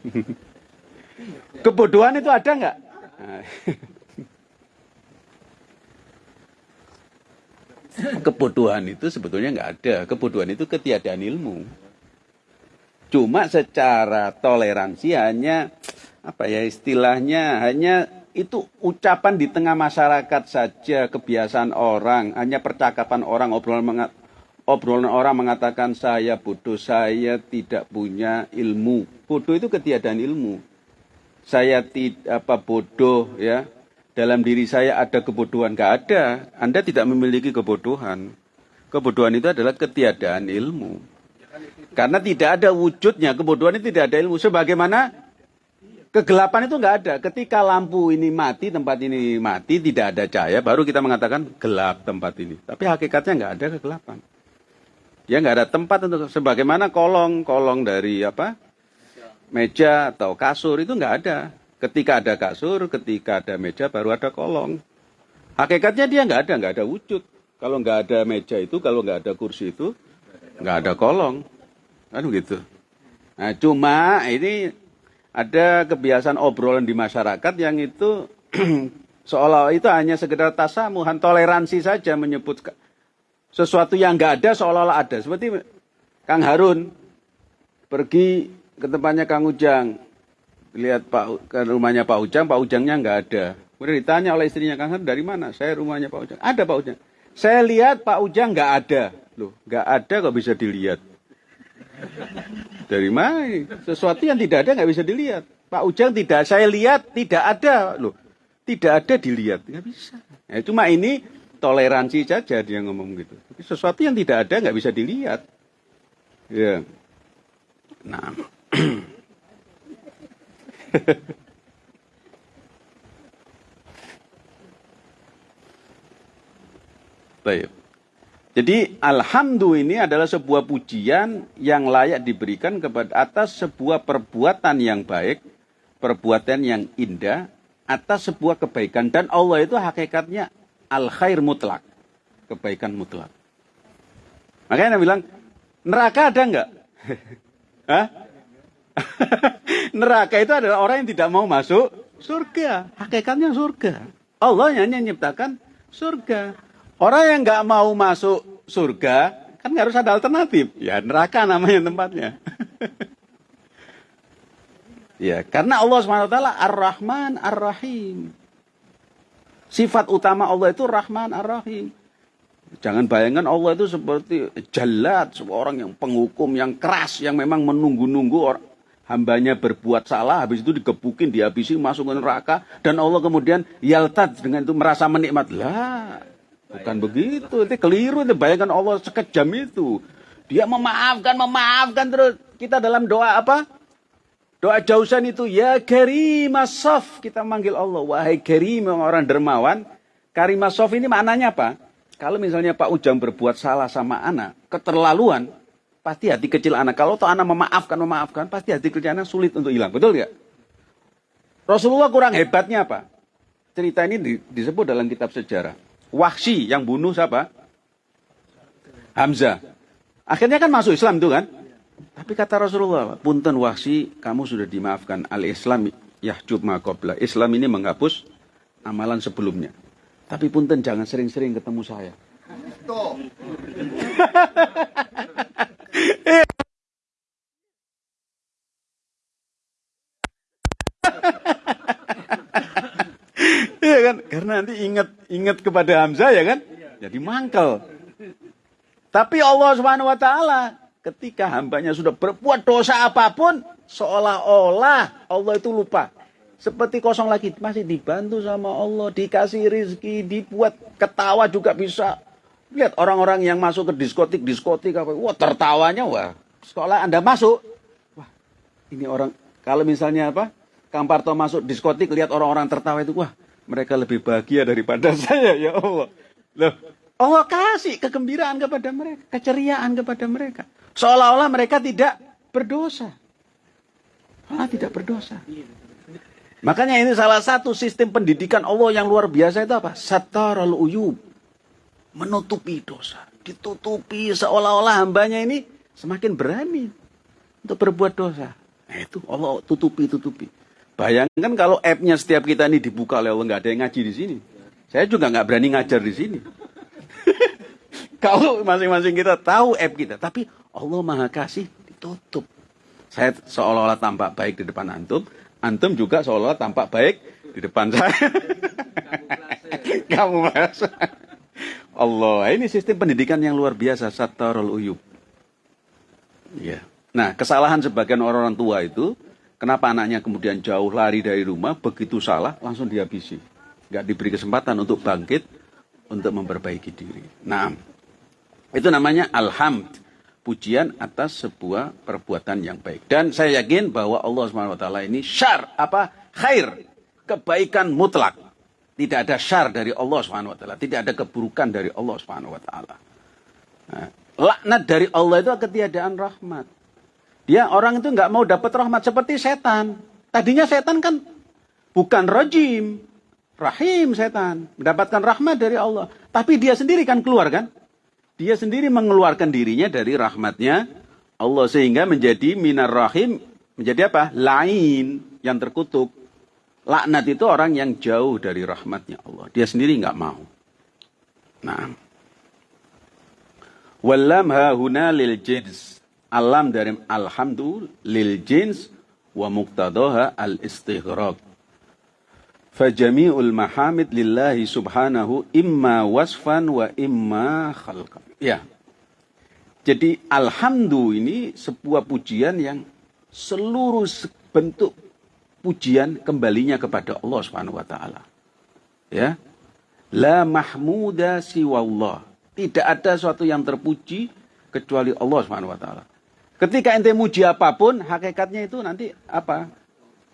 Kebodohan itu ada nggak? Nah, Kebodohan itu sebetulnya nggak ada. Kebodohan itu ketiadaan ilmu. Cuma secara toleransi hanya apa ya istilahnya hanya itu ucapan di tengah masyarakat saja kebiasaan orang hanya percakapan orang obrolan mengat, obrolan orang mengatakan saya bodoh saya tidak punya ilmu bodoh itu ketiadaan ilmu saya tidak apa bodoh ya dalam diri saya ada kebodohan. Gak ada. Anda tidak memiliki kebodohan. Kebodohan itu adalah ketiadaan ilmu. Karena tidak ada wujudnya. Kebodohan itu tidak ada ilmu. Sebagaimana kegelapan itu nggak ada. Ketika lampu ini mati, tempat ini mati, tidak ada cahaya, baru kita mengatakan gelap tempat ini. Tapi hakikatnya nggak ada kegelapan. Ya nggak ada tempat untuk sebagaimana kolong, kolong dari apa meja atau kasur itu nggak ada. Ketika ada kasur, ketika ada meja, baru ada kolong. Hakikatnya dia nggak ada, nggak ada wujud. Kalau nggak ada meja itu, kalau nggak ada kursi itu, nggak ada kolong. Kan begitu. Nah, cuma ini ada kebiasaan obrolan di masyarakat yang itu seolah itu hanya sekedar tasamuhan, toleransi saja menyebut sesuatu yang nggak ada seolah-olah ada. Seperti Kang Harun pergi ke tempatnya Kang Ujang, lihat Pak ke rumahnya Pak Ujang, Pak Ujangnya nggak ada. Kemudian ditanya oleh istrinya Kang Har, dari mana? Saya rumahnya Pak Ujang. Ada Pak Ujang. Saya lihat Pak Ujang nggak ada. Loh, nggak ada kok bisa dilihat. Dari mana? Sesuatu yang tidak ada nggak bisa dilihat. Pak Ujang tidak, saya lihat tidak ada. Loh, tidak ada dilihat. Nggak bisa. Ya, cuma ini toleransi saja dia ngomong gitu. Sesuatu yang tidak ada nggak bisa dilihat. Ya. Nah. Baik. Jadi alhamdulillah ini adalah sebuah pujian yang layak diberikan kepada atas sebuah perbuatan yang baik, perbuatan yang indah, atas sebuah kebaikan dan Allah itu hakikatnya al khair mutlak, kebaikan mutlak. Makanya dia bilang neraka ada enggak? Hah? neraka itu adalah orang yang tidak mau masuk surga, hakikatnya surga. Allah yang menciptakan surga. Orang yang nggak mau masuk surga, kan harus ada alternatif. Ya neraka namanya tempatnya. ya, karena Allah SWT Ar-Rahman Ar-Rahim. Sifat utama Allah itu Rahman Ar-Rahim. Jangan bayangkan Allah itu seperti jalat, seorang yang penghukum, yang keras, yang memang menunggu-nunggu orang hambanya berbuat salah, habis itu digebukin, dihabisi, masuk ke neraka, dan Allah kemudian yaltad dengan itu merasa menikmat. Lah, Bukan begitu, itu keliru. Itu bayangkan Allah sekejam itu. Dia memaafkan, memaafkan terus. Kita dalam doa apa? Doa jausan itu, ya karimasaf. Kita manggil Allah, wahai karim orang dermawan. Karimasaf ini maknanya apa? Kalau misalnya Pak Ujang berbuat salah sama anak, keterlaluan, pasti hati kecil anak. Kalau tuh anak memaafkan, memaafkan, pasti hati kecil anak sulit untuk hilang. Betul nggak? Rasulullah kurang hebatnya apa? Cerita ini disebut dalam kitab sejarah. Wahsy yang bunuh siapa? Hamzah. Akhirnya kan masuk Islam itu kan? Tapi kata Rasulullah, punten Wahsy, kamu sudah dimaafkan. Al-Islam yahjub maqabla. Islam ini menghapus amalan sebelumnya. Tapi punten jangan sering-sering ketemu saya. Iya kan? Karena nanti ingat ingat kepada Hamzah ya kan? Jadi mangkel. Tapi Allah Subhanahu wa taala ketika hambanya sudah berbuat dosa apa pun seolah-olah Allah itu lupa. Seperti kosong lagi masih dibantu sama Allah, dikasih rizki, dibuat ketawa juga bisa. Lihat orang-orang yang masuk ke diskotik, diskotik apa, wah tertawanya wah. Sekolah Anda masuk, wah ini orang kalau misalnya apa, Kang Parto masuk diskotik lihat orang-orang tertawa itu, wah mereka lebih bahagia daripada saya ya Allah. Loh, Allah kasih kegembiraan kepada mereka, keceriaan kepada mereka. Seolah-olah mereka tidak berdosa. Allah tidak berdosa. Makanya ini salah satu sistem pendidikan Allah yang luar biasa itu apa? Satarul uyub. Menutupi dosa. Ditutupi seolah-olah hambanya ini semakin berani untuk berbuat dosa. Nah itu Allah tutupi-tutupi. Bayangkan kalau app-nya setiap kita ini dibuka oleh Allah, nggak ada yang ngaji di sini. Saya juga nggak berani ngajar di sini. kalau masing-masing kita tahu app kita, tapi Allah Maha Kasih ditutup. Saya seolah-olah tampak baik di depan antum, antum juga seolah-olah tampak baik di depan saya. Kamu merasa. Allah, ini sistem pendidikan yang luar biasa, satarul uyub. Ya. Nah, kesalahan sebagian orang-orang tua itu Kenapa anaknya kemudian jauh lari dari rumah, begitu salah, langsung dihabisi. Nggak diberi kesempatan untuk bangkit, untuk memperbaiki diri. Nah, itu namanya alhamd. Pujian atas sebuah perbuatan yang baik. Dan saya yakin bahwa Allah SWT ini syar, apa? Khair. Kebaikan mutlak. Tidak ada syar dari Allah SWT. Tidak ada keburukan dari Allah SWT. Nah, laknat dari Allah itu ketiadaan rahmat. Dia orang itu nggak mau dapat rahmat seperti setan. Tadinya setan kan bukan rojim, rahim setan, mendapatkan rahmat dari Allah. Tapi dia sendiri kan keluar kan? Dia sendiri mengeluarkan dirinya dari rahmatnya Allah sehingga menjadi minar rahim menjadi apa? Lain yang terkutuk. Laknat itu orang yang jauh dari rahmatnya Allah. Dia sendiri nggak mau. Nah. Wallam hahuna lil jins alam dari alhamdu lil jins wa muqtadaha al istighraq fajami'ul mahamid lillahi subhanahu imma wasfan wa imma khalqan ya jadi alhamdu ini sebuah pujian yang seluruh bentuk pujian kembalinya kepada Allah Subhanahu wa taala ya la mahmuda siwallah tidak ada suatu yang terpuji kecuali Allah Subhanahu wa taala Ketika ente muji apa pun, hakikatnya itu nanti apa?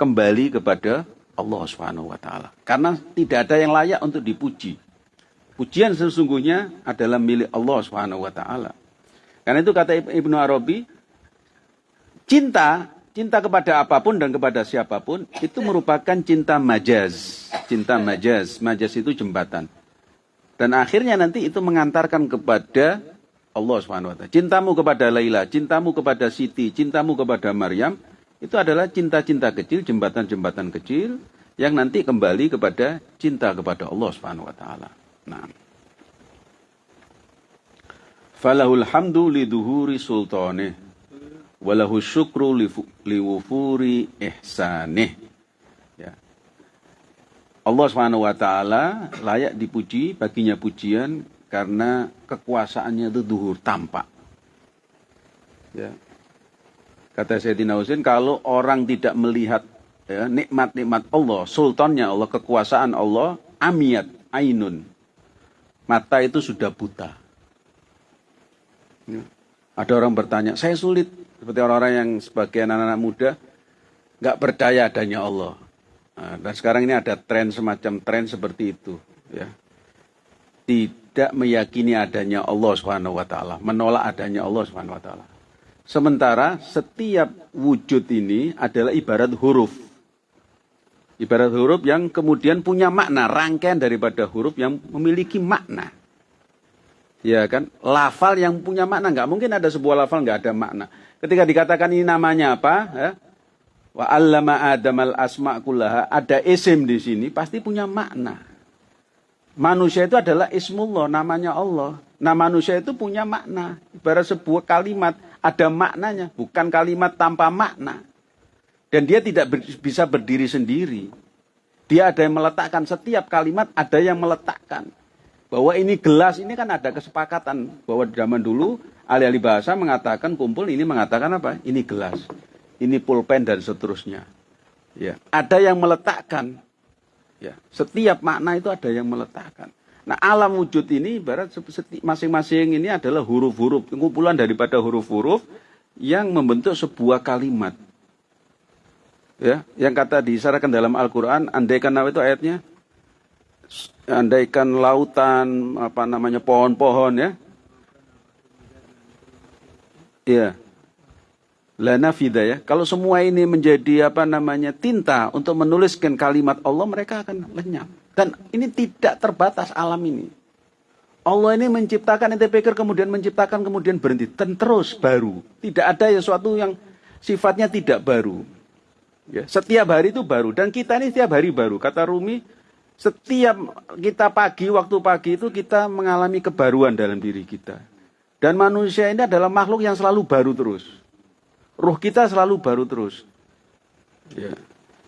Kembali kepada Allah Subhanahu wa taala. Karena tidak ada yang layak untuk dipuji. Pujian sesungguhnya adalah milik Allah Subhanahu wa taala. Karena itu kata Ibnu Arabi, cinta, cinta kepada apa pun dan kepada siapa pun itu merupakan cinta majaz. Cinta majaz, majaz itu jembatan. Dan akhirnya nanti itu mengantarkan kepada Allah Subhanahu wa taala. Cintamu kepada Laila, cintamu kepada Siti, cintamu kepada Maryam itu adalah cinta-cinta kecil, jembatan-jembatan kecil yang nanti kembali kepada cinta kepada Allah Subhanahu wa taala. Nah. Falahul hamdu liduhuri sultanih walahu syukru liwufuri ihsanih. Ya. Allah Subhanahu wa taala layak dipuji, baginya pujian karena kekuasaannya itu duhur tampak. Ya. Kata Sayyidina Husain, kalau orang tidak melihat ya, nikmat-nikmat Allah, sultannya Allah, kekuasaan Allah, amiyat, ainun. Mata itu sudah buta. Ya. Ada orang bertanya, saya sulit. Seperti orang-orang yang sebagian anak-anak muda, nggak percaya adanya Allah. Nah, dan sekarang ini ada tren semacam tren seperti itu. Ya. Tidak meyakini adanya Allah Subhanahu wa taala, menolak adanya Allah Subhanahu wa taala. Sementara setiap wujud ini adalah ibarat huruf. Ibarat huruf yang kemudian punya makna, rangkaian daripada huruf yang memiliki makna. Ya kan? Lafal yang punya makna, nggak mungkin ada sebuah lafal nggak ada makna. Ketika dikatakan ini namanya apa, ya? Wa allama Adam al asma kullaha, ada isim di sini pasti punya makna. Manusia itu adalah ismullah, namanya Allah. Nah manusia itu punya makna. Ibarat sebuah kalimat, ada maknanya. Bukan kalimat tanpa makna. Dan dia tidak ber, bisa berdiri sendiri. Dia ada yang meletakkan, setiap kalimat ada yang meletakkan. Bahwa ini gelas, ini kan ada kesepakatan. Bahwa zaman dulu, ahli-ahli bahasa mengatakan, kumpul ini mengatakan apa? Ini gelas, ini pulpen dan seterusnya. Ya, ada yang meletakkan. Ya, setiap makna itu ada yang meletakkan. Nah, alam wujud ini ibarat masing-masing ini adalah huruf-huruf, kumpulan daripada huruf-huruf yang membentuk sebuah kalimat. Ya, yang kata diisarakan dalam Al-Qur'an, andaikan apa itu ayatnya? Andaikan lautan, apa namanya, pohon-pohon ya. Iya lana ya. Kalau semua ini menjadi apa namanya tinta untuk menuliskan kalimat Allah, mereka akan lenyap. Dan ini tidak terbatas alam ini. Allah ini menciptakan ente pikir kemudian menciptakan kemudian berhenti dan terus baru. Tidak ada sesuatu yang sifatnya tidak baru. Ya, setiap hari itu baru dan kita ini setiap hari baru. Kata Rumi, setiap kita pagi waktu pagi itu kita mengalami kebaruan dalam diri kita. Dan manusia ini adalah makhluk yang selalu baru terus. Ruh kita selalu baru terus. Ya.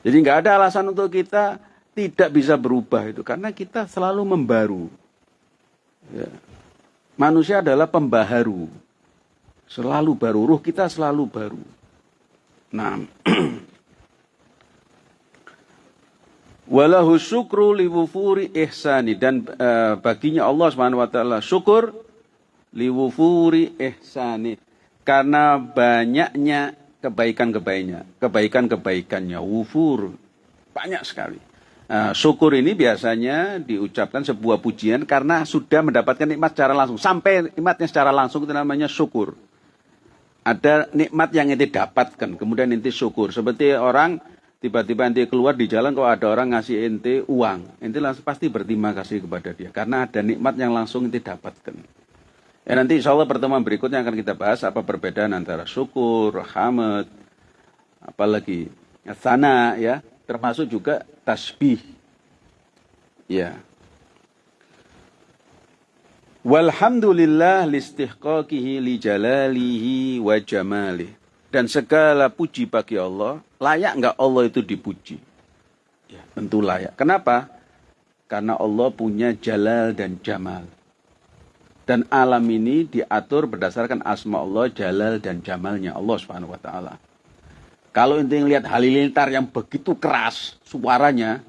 Jadi nggak ada alasan untuk kita tidak bisa berubah itu karena kita selalu membaru. Ya. Manusia adalah pembaharu. Selalu baru, ruh kita selalu baru. Nah, walahu syukru liwufuri ihsani dan uh, baginya Allah taala syukur liwufuri ihsani karena banyaknya kebaikan-kebaikannya, kebaikan-kebaikannya, wufur, banyak sekali. Nah, syukur ini biasanya diucapkan sebuah pujian karena sudah mendapatkan nikmat secara langsung. Sampai nikmatnya secara langsung itu namanya syukur. Ada nikmat yang nanti dapatkan, kemudian nanti syukur. Seperti orang tiba-tiba nanti keluar di jalan kalau ada orang ngasih ente uang, ente langsung pasti berterima kasih kepada dia karena ada nikmat yang langsung ente dapatkan. Ya nanti insya Allah pertemuan berikutnya akan kita bahas apa perbedaan antara syukur, hamd, apalagi sana ya, termasuk juga tasbih. Ya. Walhamdulillah listihqaqihi li jalalihi wa jamalih. Dan segala puji bagi Allah, layak nggak Allah itu dipuji? Ya, tentu layak. Kenapa? Karena Allah punya jalal dan jamal. Dan alam ini diatur berdasarkan asma Allah, jalal dan jamalnya Allah Subhanahu wa taala. Kalau intinya lihat halilintar yang begitu keras suaranya,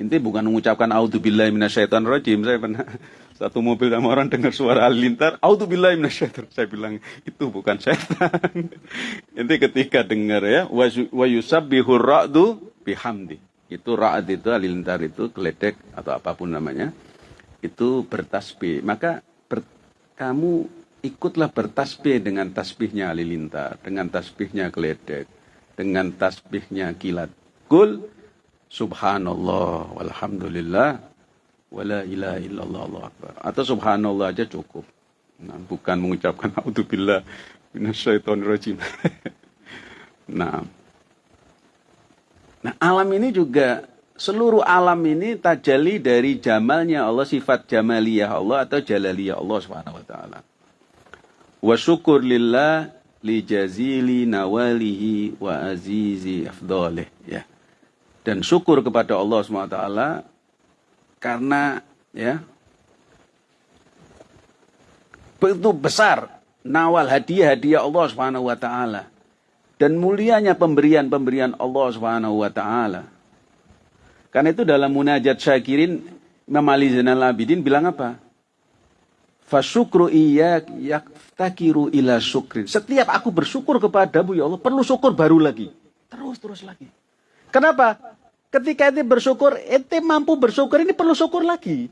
Inti bukan mengucapkan auzubillahi minasyaitonirrajim. Saya pernah satu mobil sama orang dengar suara halilintar, auzubillahi minasyaiton. Saya bilang itu bukan setan. Inti ketika dengar ya, wa yusabbihur ra'du bihamdi. Itu ra'd itu halilintar itu geledek atau apa pun namanya. Itu bertasbih. Maka kamu ikutlah bertasbih dengan tasbihnya halilintar, dengan tasbihnya geledek, dengan tasbihnya kilat. Kul subhanallah walhamdulillah wala ilaha illallah Allah akbar. Atau subhanallah aja cukup. Nah, bukan mengucapkan auzubillah minasyaitonirrajim. nah. Nah, alam ini juga seluruh alam ini tajali dari jamalnya Allah, sifat jamaliyah Allah atau jalaliyah Allah Subhanahu wa taala. Wa syukur lillah li jazili nawalihi wa azizi afdalih ya dan syukur kepada Allah SWT karena ya begitu besar nawal hadiah-hadiah Allah Subhanahu wa taala dan mulianya pemberian-pemberian Allah Subhanahu wa taala. Karena itu dalam munajat syakirin Imam Ali Zainal Abidin bilang apa? Fasyukru iya yaktakiru ila syukrin. Setiap aku bersyukur kepadamu ya Allah, perlu syukur baru lagi. Terus terus lagi. Kenapa? Ketika ente bersyukur, ente mampu bersyukur, ini perlu syukur lagi.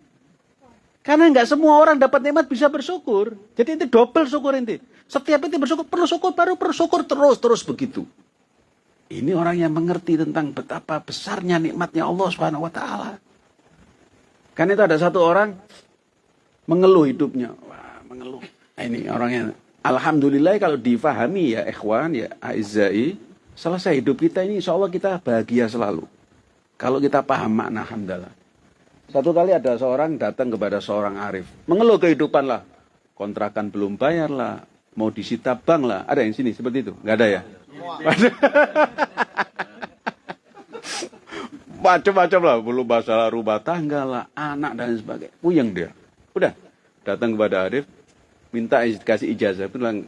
Karena nggak semua orang dapat nikmat bisa bersyukur. Jadi ente double syukur ente. Setiap ente bersyukur, perlu syukur baru bersyukur terus, terus begitu. Ini orang yang mengerti tentang betapa besarnya nikmatnya Allah Subhanahu wa taala. Kan itu ada satu orang mengeluh hidupnya. Wah, mengeluh. Nah, ini orangnya Alhamdulillah kalau difahami ya ikhwan ya aizai selesai hidup kita ini insya kita bahagia selalu. Kalau kita paham makna hamdalah. Satu kali ada seorang datang kepada seorang arif. Mengeluh kehidupan lah. Kontrakan belum bayar lah. Mau disita bank lah. Ada yang sini seperti itu? Nggak ada ya? Macam-macam lah. Belum masalah rumah tangga lah. Anak dan sebagainya. Puyeng dia. Udah. Datang kepada arif. Minta kasih ijazah. Bilang,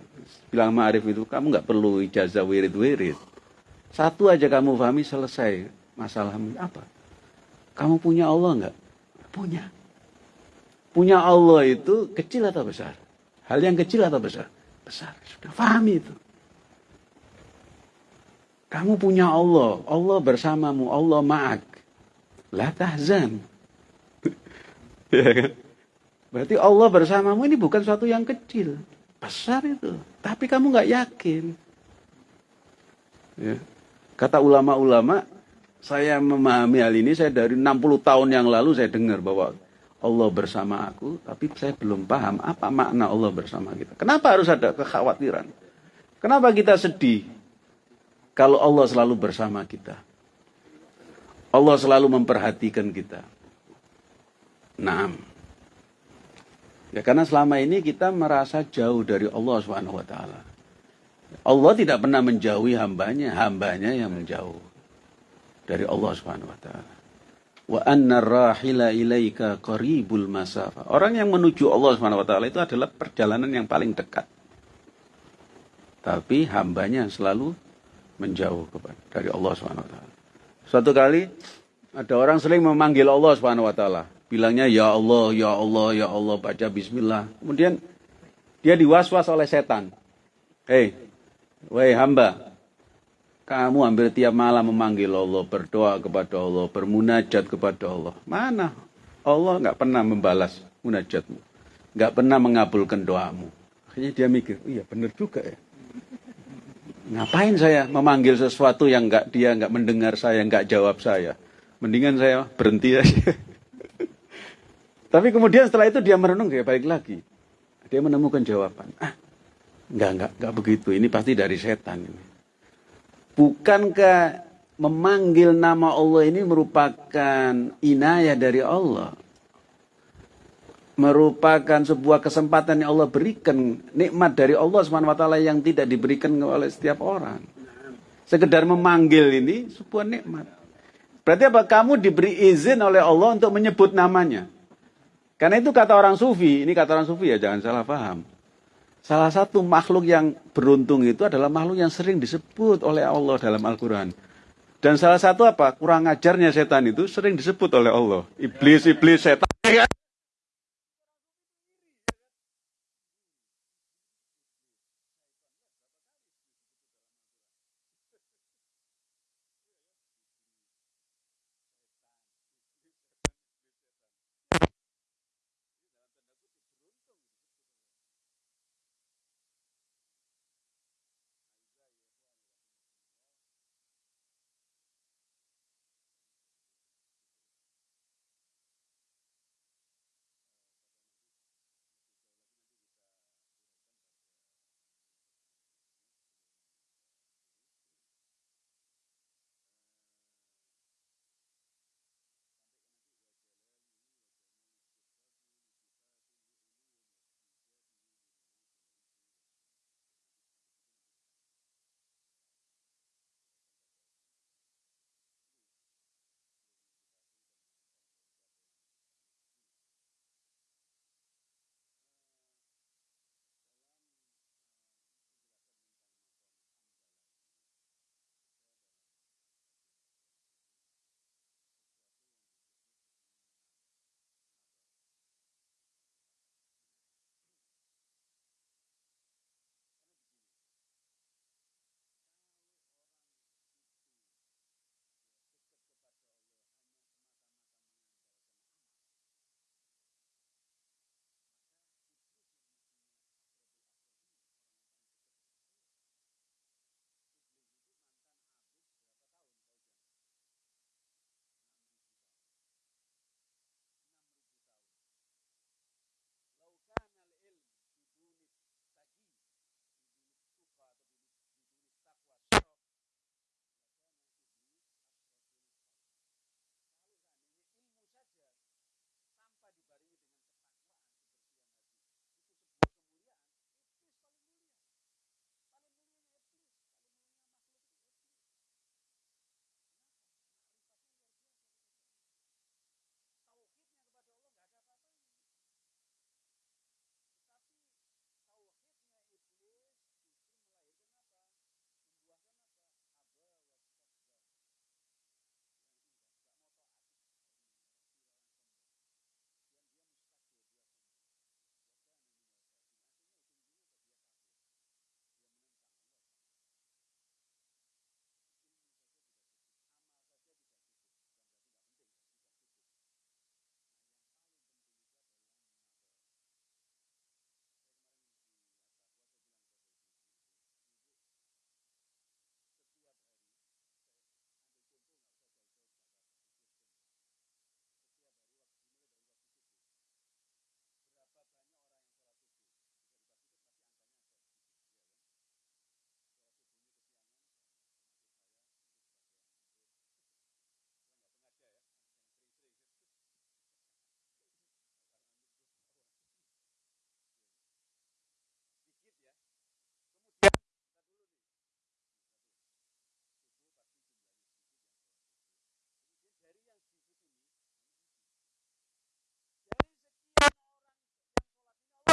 bilang sama arif itu. Kamu nggak perlu ijazah wirid-wirid satu aja kamu pahami selesai masalah apa? Kamu punya Allah enggak? Punya. Punya Allah itu kecil atau besar? Hal yang kecil atau besar? Besar. Sudah pahami itu. Kamu punya Allah. Allah bersamamu. Allah ma'ak. La tahzan. ya kan? Berarti Allah bersamamu ini bukan suatu yang kecil. Besar itu. Tapi kamu nggak yakin. Ya. Kata ulama-ulama, saya memahami hal ini, saya dari 60 tahun yang lalu saya dengar bahwa Allah bersama aku, tapi saya belum paham apa makna Allah bersama kita. Kenapa harus ada kekhawatiran? Kenapa kita sedih kalau Allah selalu bersama kita? Allah selalu memperhatikan kita. Nah, ya karena selama ini kita merasa jauh dari Allah taala. Allah tidak pernah menjauhi hambanya, hambanya yang menjauh dari Allah Subhanahu wa taala. Wa anna rahila ilaika qaribul masafa. Orang yang menuju Allah taala itu adalah perjalanan yang paling dekat. Tapi hambanya selalu menjauh dari Allah Subhanahu wa taala. Suatu kali ada orang sering memanggil Allah Subhanahu wa taala, bilangnya ya Allah, ya Allah, ya Allah baca bismillah. Kemudian dia diwaswas oleh setan. Hei, Wahai hamba, kamu hampir tiap malam memanggil Allah, berdoa kepada Allah, bermunajat kepada Allah. Mana? Allah nggak pernah membalas munajatmu. Nggak pernah mengabulkan doamu. Akhirnya dia mikir, oh iya benar juga ya. Ngapain saya memanggil sesuatu yang nggak dia nggak mendengar saya, nggak jawab saya. Mendingan saya berhenti aja. Tapi kemudian setelah itu dia merenung, dia balik lagi. Dia menemukan jawaban. Ah, Enggak, enggak, enggak begitu. Ini pasti dari setan ini. Bukankah memanggil nama Allah ini merupakan inayah dari Allah? Merupakan sebuah kesempatan yang Allah berikan, nikmat dari Allah SWT yang tidak diberikan oleh setiap orang. Sekedar memanggil ini sebuah nikmat. Berarti apa? Kamu diberi izin oleh Allah untuk menyebut namanya. Karena itu kata orang sufi, ini kata orang sufi ya jangan salah paham. Salah satu makhluk yang beruntung itu adalah makhluk yang sering disebut oleh Allah dalam Al-Quran. Dan salah satu apa? Kurang ajarnya setan itu sering disebut oleh Allah. Iblis, iblis, setan.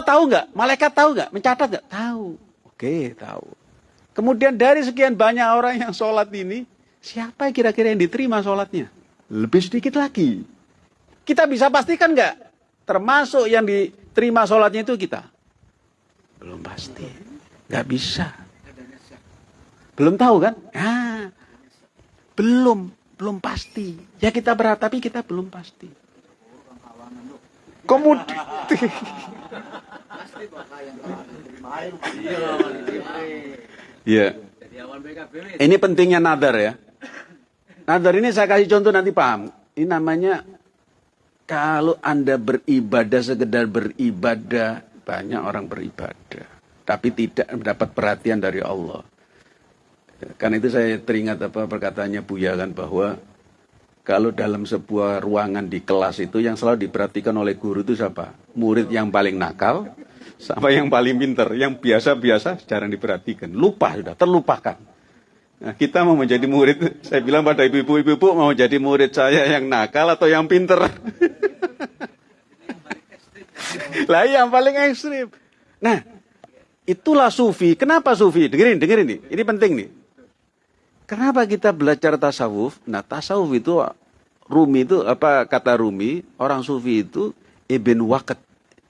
Tahu nggak? Malaikat tahu nggak? Mencatat nggak? Tahu. Oke, tahu. Kemudian dari sekian banyak orang yang sholat ini, siapa kira-kira yang diterima sholatnya? Lebih sedikit lagi. Kita bisa pastikan nggak? Termasuk yang diterima sholatnya itu kita? Belum pasti. Nggak bisa. Belum tahu kan? Ah, belum, belum pasti. Ya kita berat, tapi kita belum pasti. Kemudian Iya. Ini pentingnya nadar ya. Nadar ini saya kasih contoh nanti paham. Ini namanya kalau Anda beribadah sekedar beribadah, banyak orang beribadah. Tapi tidak mendapat perhatian dari Allah. Karena itu saya teringat apa perkataannya Buya kan bahwa kalau dalam sebuah ruangan di kelas itu yang selalu diperhatikan oleh guru itu siapa? Murid yang paling nakal sama yang paling pinter, yang biasa-biasa jarang diperhatikan. Lupa sudah, terlupakan. Nah, kita mau menjadi murid, saya bilang pada ibu-ibu, ibu-ibu mau jadi murid saya yang nakal atau yang pinter? lah yang paling ekstrim. Nah, itulah sufi. Kenapa sufi? Dengerin, dengerin nih. Ini penting nih. Kenapa kita belajar tasawuf? Nah, tasawuf itu Rumi itu apa kata Rumi, orang sufi itu ibn waqt.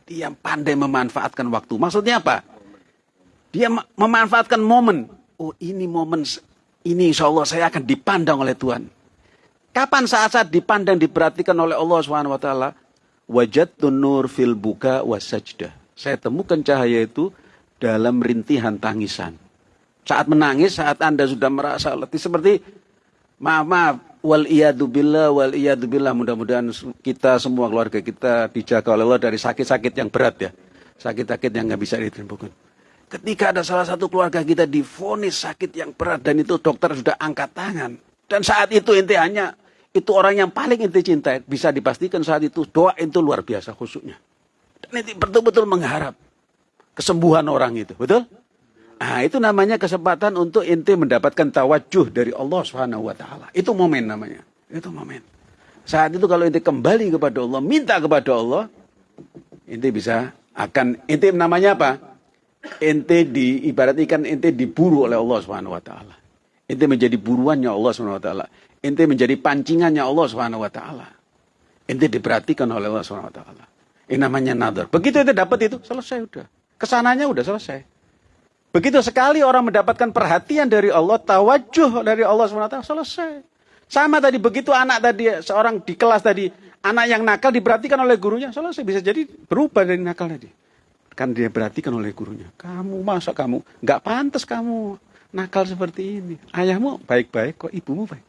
Dia pandai memanfaatkan waktu. Maksudnya apa? Dia memanfaatkan momen. Oh, ini momen ini insya Allah saya akan dipandang oleh Tuhan. Kapan saat-saat dipandang diperhatikan oleh Allah Subhanahu wa taala? Nur fil buka wasajdah. Saya temukan cahaya itu dalam rintihan tangisan. Saat menangis, saat Anda sudah merasa letih seperti maaf maaf wal billah wal billah mudah-mudahan kita semua keluarga kita dijaga oleh Allah dari sakit-sakit yang berat ya. Sakit-sakit yang nggak bisa ditemukan. Ketika ada salah satu keluarga kita difonis sakit yang berat dan itu dokter sudah angkat tangan. Dan saat itu inti hanya itu orang yang paling inti cinta bisa dipastikan saat itu doa itu luar biasa khususnya. Dan inti betul-betul mengharap kesembuhan orang itu, betul? Nah, itu namanya kesempatan untuk inti mendapatkan tawajuh dari Allah Subhanahu wa taala. Itu momen namanya. Itu momen. Saat itu kalau inti kembali kepada Allah, minta kepada Allah, inti bisa akan inti namanya apa? Inti di ibarat ikan inti diburu oleh Allah Subhanahu wa taala. Inti menjadi buruannya Allah Subhanahu wa taala. Inti menjadi pancingannya Allah Subhanahu wa taala. Inti diperhatikan oleh Allah Subhanahu wa taala. Ini namanya nadar. Begitu itu dapat itu, selesai udah. Ke sananya udah selesai. Begitu sekali orang mendapatkan perhatian dari Allah, tawajuh dari Allah SWT, selesai. Sama tadi, begitu anak tadi, seorang di kelas tadi, anak yang nakal diperhatikan oleh gurunya, selesai. Bisa jadi berubah dari nakal tadi. Kan dia perhatikan oleh gurunya. Kamu, masa kamu, nggak pantas kamu nakal seperti ini. Ayahmu baik-baik, kok ibumu baik.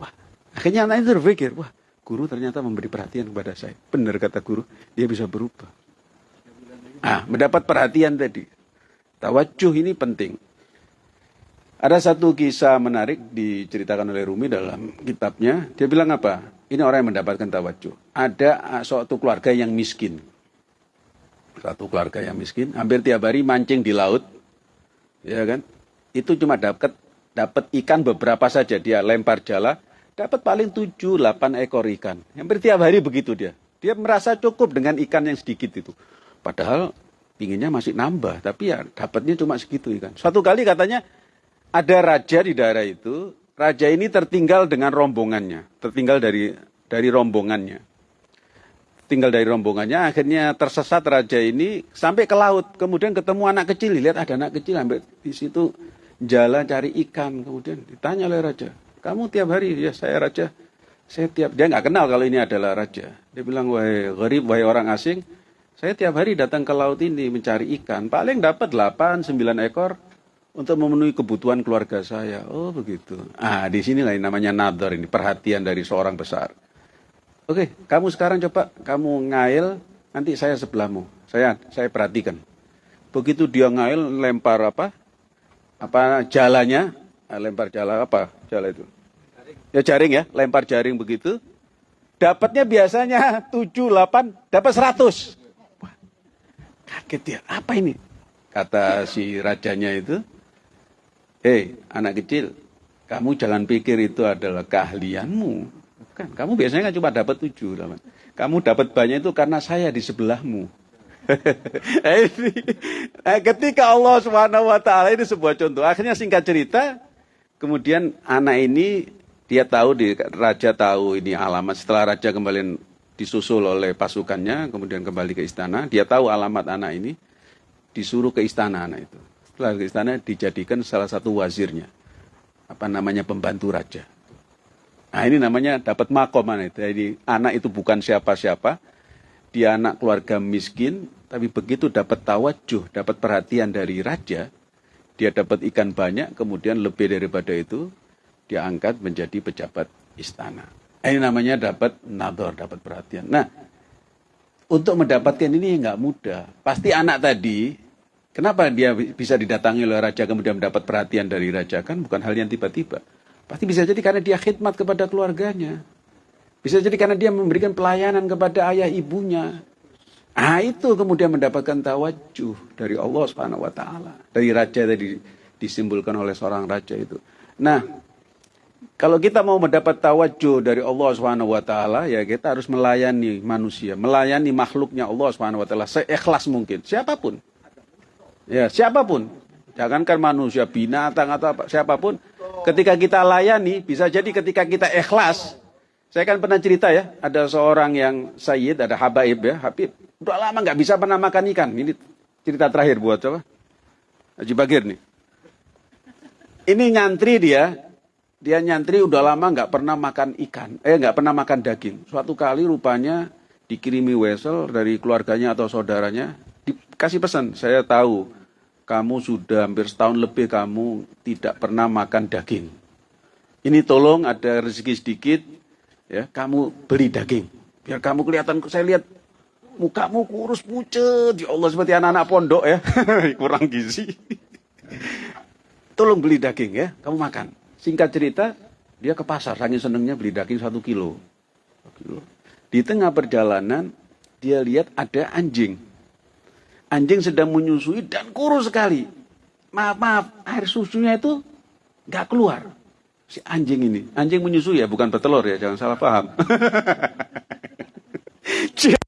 Wah, akhirnya anak itu berpikir, wah, guru ternyata memberi perhatian kepada saya. Benar kata guru, dia bisa berubah. Ah, mendapat perhatian tadi. Tawajuh ini penting. Ada satu kisah menarik diceritakan oleh Rumi dalam kitabnya. Dia bilang apa? Ini orang yang mendapatkan tawajuh. Ada suatu keluarga yang miskin. Satu keluarga yang miskin, hampir tiap hari mancing di laut. Ya kan? Itu cuma dapat dapat ikan beberapa saja dia lempar jala, dapat paling 7 8 ekor ikan. Hampir tiap hari begitu dia. Dia merasa cukup dengan ikan yang sedikit itu. Padahal pinginnya masih nambah, tapi ya dapatnya cuma segitu kan. Suatu kali katanya ada raja di daerah itu, raja ini tertinggal dengan rombongannya, tertinggal dari dari rombongannya. Tinggal dari rombongannya, akhirnya tersesat raja ini sampai ke laut. Kemudian ketemu anak kecil, lihat ada anak kecil sampai di situ jalan cari ikan. Kemudian ditanya oleh raja, kamu tiap hari? Ya saya raja. Saya tiap dia nggak kenal kalau ini adalah raja. Dia bilang, wahai gharib, wahai orang asing, saya tiap hari datang ke laut ini mencari ikan, paling dapat 8 9 ekor untuk memenuhi kebutuhan keluarga saya. Oh, begitu. Ah, di sini lah namanya nadar ini, perhatian dari seorang besar. Oke, kamu sekarang coba kamu ngail, nanti saya sebelahmu. Saya saya perhatikan. Begitu dia ngail lempar apa? Apa jalannya? Ah, lempar jala apa? Jala itu. Ya jaring ya, lempar jaring begitu. Dapatnya biasanya 7 8, dapat 100. Kaget dia, apa ini? Kata si rajanya itu, hei anak kecil, kamu jangan pikir itu adalah keahlianmu. Bukan, kamu biasanya kan cuma dapat tujuh. Kamu dapat banyak itu karena saya di sebelahmu. Eh, ketika Allah Subhanahu wa taala ini sebuah contoh. Akhirnya singkat cerita, kemudian anak ini dia tahu di raja tahu ini alamat setelah raja kembali disusul oleh pasukannya, kemudian kembali ke istana. Dia tahu alamat anak ini, disuruh ke istana anak itu. Setelah ke istana dijadikan salah satu wazirnya. Apa namanya pembantu raja. Nah ini namanya dapat makom anak itu. Jadi anak itu bukan siapa-siapa. Dia anak keluarga miskin, tapi begitu dapat tawajuh, dapat perhatian dari raja, dia dapat ikan banyak, kemudian lebih daripada itu, dia angkat menjadi pejabat istana. Ini namanya dapat nador, dapat perhatian. Nah, untuk mendapatkan ini nggak mudah. Pasti anak tadi, kenapa dia bisa didatangi oleh raja kemudian mendapat perhatian dari raja? Kan bukan hal yang tiba-tiba. Pasti bisa jadi karena dia khidmat kepada keluarganya. Bisa jadi karena dia memberikan pelayanan kepada ayah ibunya. Ah itu kemudian mendapatkan tawajuh dari Allah Subhanahu wa taala. Dari raja tadi disimbolkan oleh seorang raja itu. Nah, kalau kita mau mendapat tawajuh dari Allah Subhanahu wa taala, ya kita harus melayani manusia, melayani makhluknya Allah Subhanahu wa taala seikhlas mungkin, siapa pun. Ya, siapa pun. Jangankan manusia, binatang atau apa, siapa pun ketika kita layani, bisa jadi ketika kita ikhlas. Saya kan pernah cerita ya, ada seorang yang Sayyid, ada Habaib ya, Habib. Udah lama nggak bisa pernah makan ikan. Ini cerita terakhir buat coba. Haji Bagir nih. Ini nyantri dia, dia nyantri udah lama nggak pernah makan ikan, eh nggak pernah makan daging. Suatu kali rupanya dikirimi wesel dari keluarganya atau saudaranya, dikasih pesan, saya tahu kamu sudah hampir setahun lebih kamu tidak pernah makan daging. Ini tolong ada rezeki sedikit, ya kamu beli daging. Biar kamu kelihatan, saya lihat mukamu kurus pucet, ya Allah seperti anak-anak pondok ya, kurang gizi. Tolong beli daging ya, kamu makan. Singkat cerita, dia ke pasar, saking senengnya beli daging satu kilo. Di tengah perjalanan, dia lihat ada anjing. Anjing sedang menyusui dan kurus sekali. Maaf, maaf, air susunya itu nggak keluar. Si anjing ini, anjing menyusui ya, bukan petelur ya, jangan salah paham.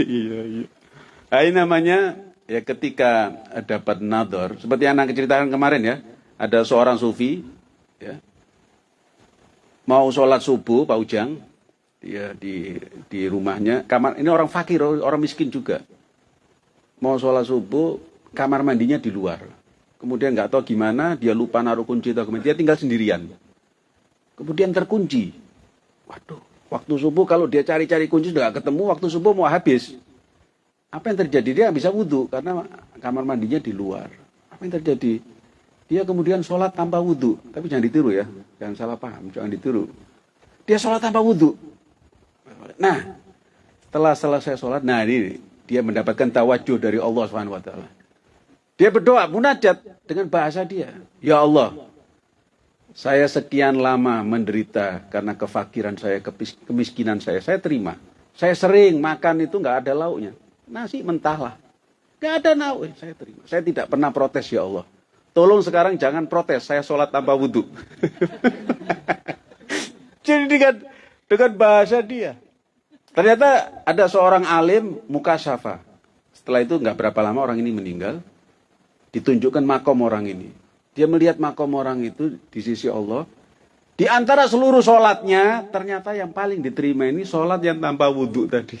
iya, iya. Nah, ini namanya ya ketika dapat nador, seperti yang anak ceritakan kemarin ya, ada seorang sufi, ya, mau sholat subuh, Pak Ujang, dia di di rumahnya, kamar ini orang fakir, orang miskin juga, mau sholat subuh, kamar mandinya di luar, kemudian nggak tahu gimana, dia lupa naruh kunci atau kemudian dia tinggal sendirian, kemudian terkunci, waduh, Waktu subuh kalau dia cari-cari kunci sudah ketemu, waktu subuh mau habis. Apa yang terjadi? Dia bisa wudhu karena kamar mandinya di luar. Apa yang terjadi? Dia kemudian sholat tanpa wudhu. Tapi jangan ditiru ya, jangan salah paham, jangan ditiru. Dia sholat tanpa wudhu. Nah, setelah selesai sholat, nah ini dia mendapatkan tawajuh dari Allah swt. Dia berdoa, munajat dengan bahasa dia. Ya Allah, saya sekian lama menderita karena kefakiran saya, kemiskinan saya. Saya terima. Saya sering makan itu nggak ada lauknya. Nasi mentah lah. Nggak ada lauk. Saya terima. Saya tidak pernah protes ya Allah. Tolong sekarang jangan protes. Saya sholat tanpa wudhu. Jadi dengan, dengan bahasa dia. Ternyata ada seorang alim muka syafa. Setelah itu nggak berapa lama orang ini meninggal. Ditunjukkan makom orang ini dia melihat makom orang itu di sisi Allah. Di antara seluruh sholatnya, ternyata yang paling diterima ini sholat yang tanpa wudhu tadi.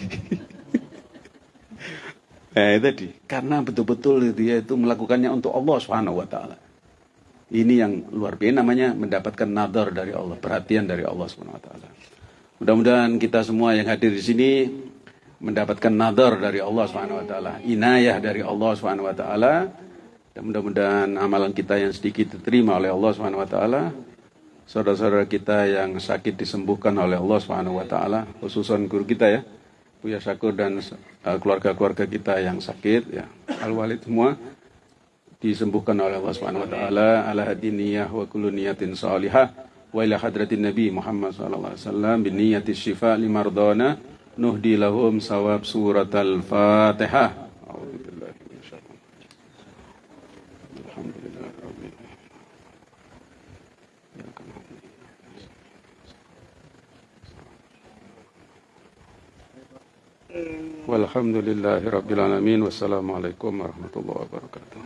itu tadi. Karena betul-betul dia itu melakukannya untuk Allah taala. Ini yang luar biasa namanya mendapatkan nadar dari Allah, perhatian dari Allah taala. Mudah-mudahan kita semua yang hadir di sini mendapatkan nadar dari Allah taala, inayah dari Allah taala dan mudah-mudahan amalan kita yang sedikit diterima oleh Allah Subhanahu wa taala. Saudara-saudara kita yang sakit disembuhkan oleh Allah Subhanahu wa taala, khususan guru kita ya. Buya Syakur dan uh, keluarga-keluarga kita yang sakit ya. Al-Walid semua disembuhkan oleh Allah Subhanahu wa taala ala hadiniyah wa kullu niyatin salihah wa ila hadratin Nabi Muhammad sallallahu alaihi wasallam bi niyyati syifa limardana nuhdi lahum sawab surat al-Fatihah. Walhamdulillahi rabbil alamin. Wassalamualaikum warahmatullahi wabarakatuh.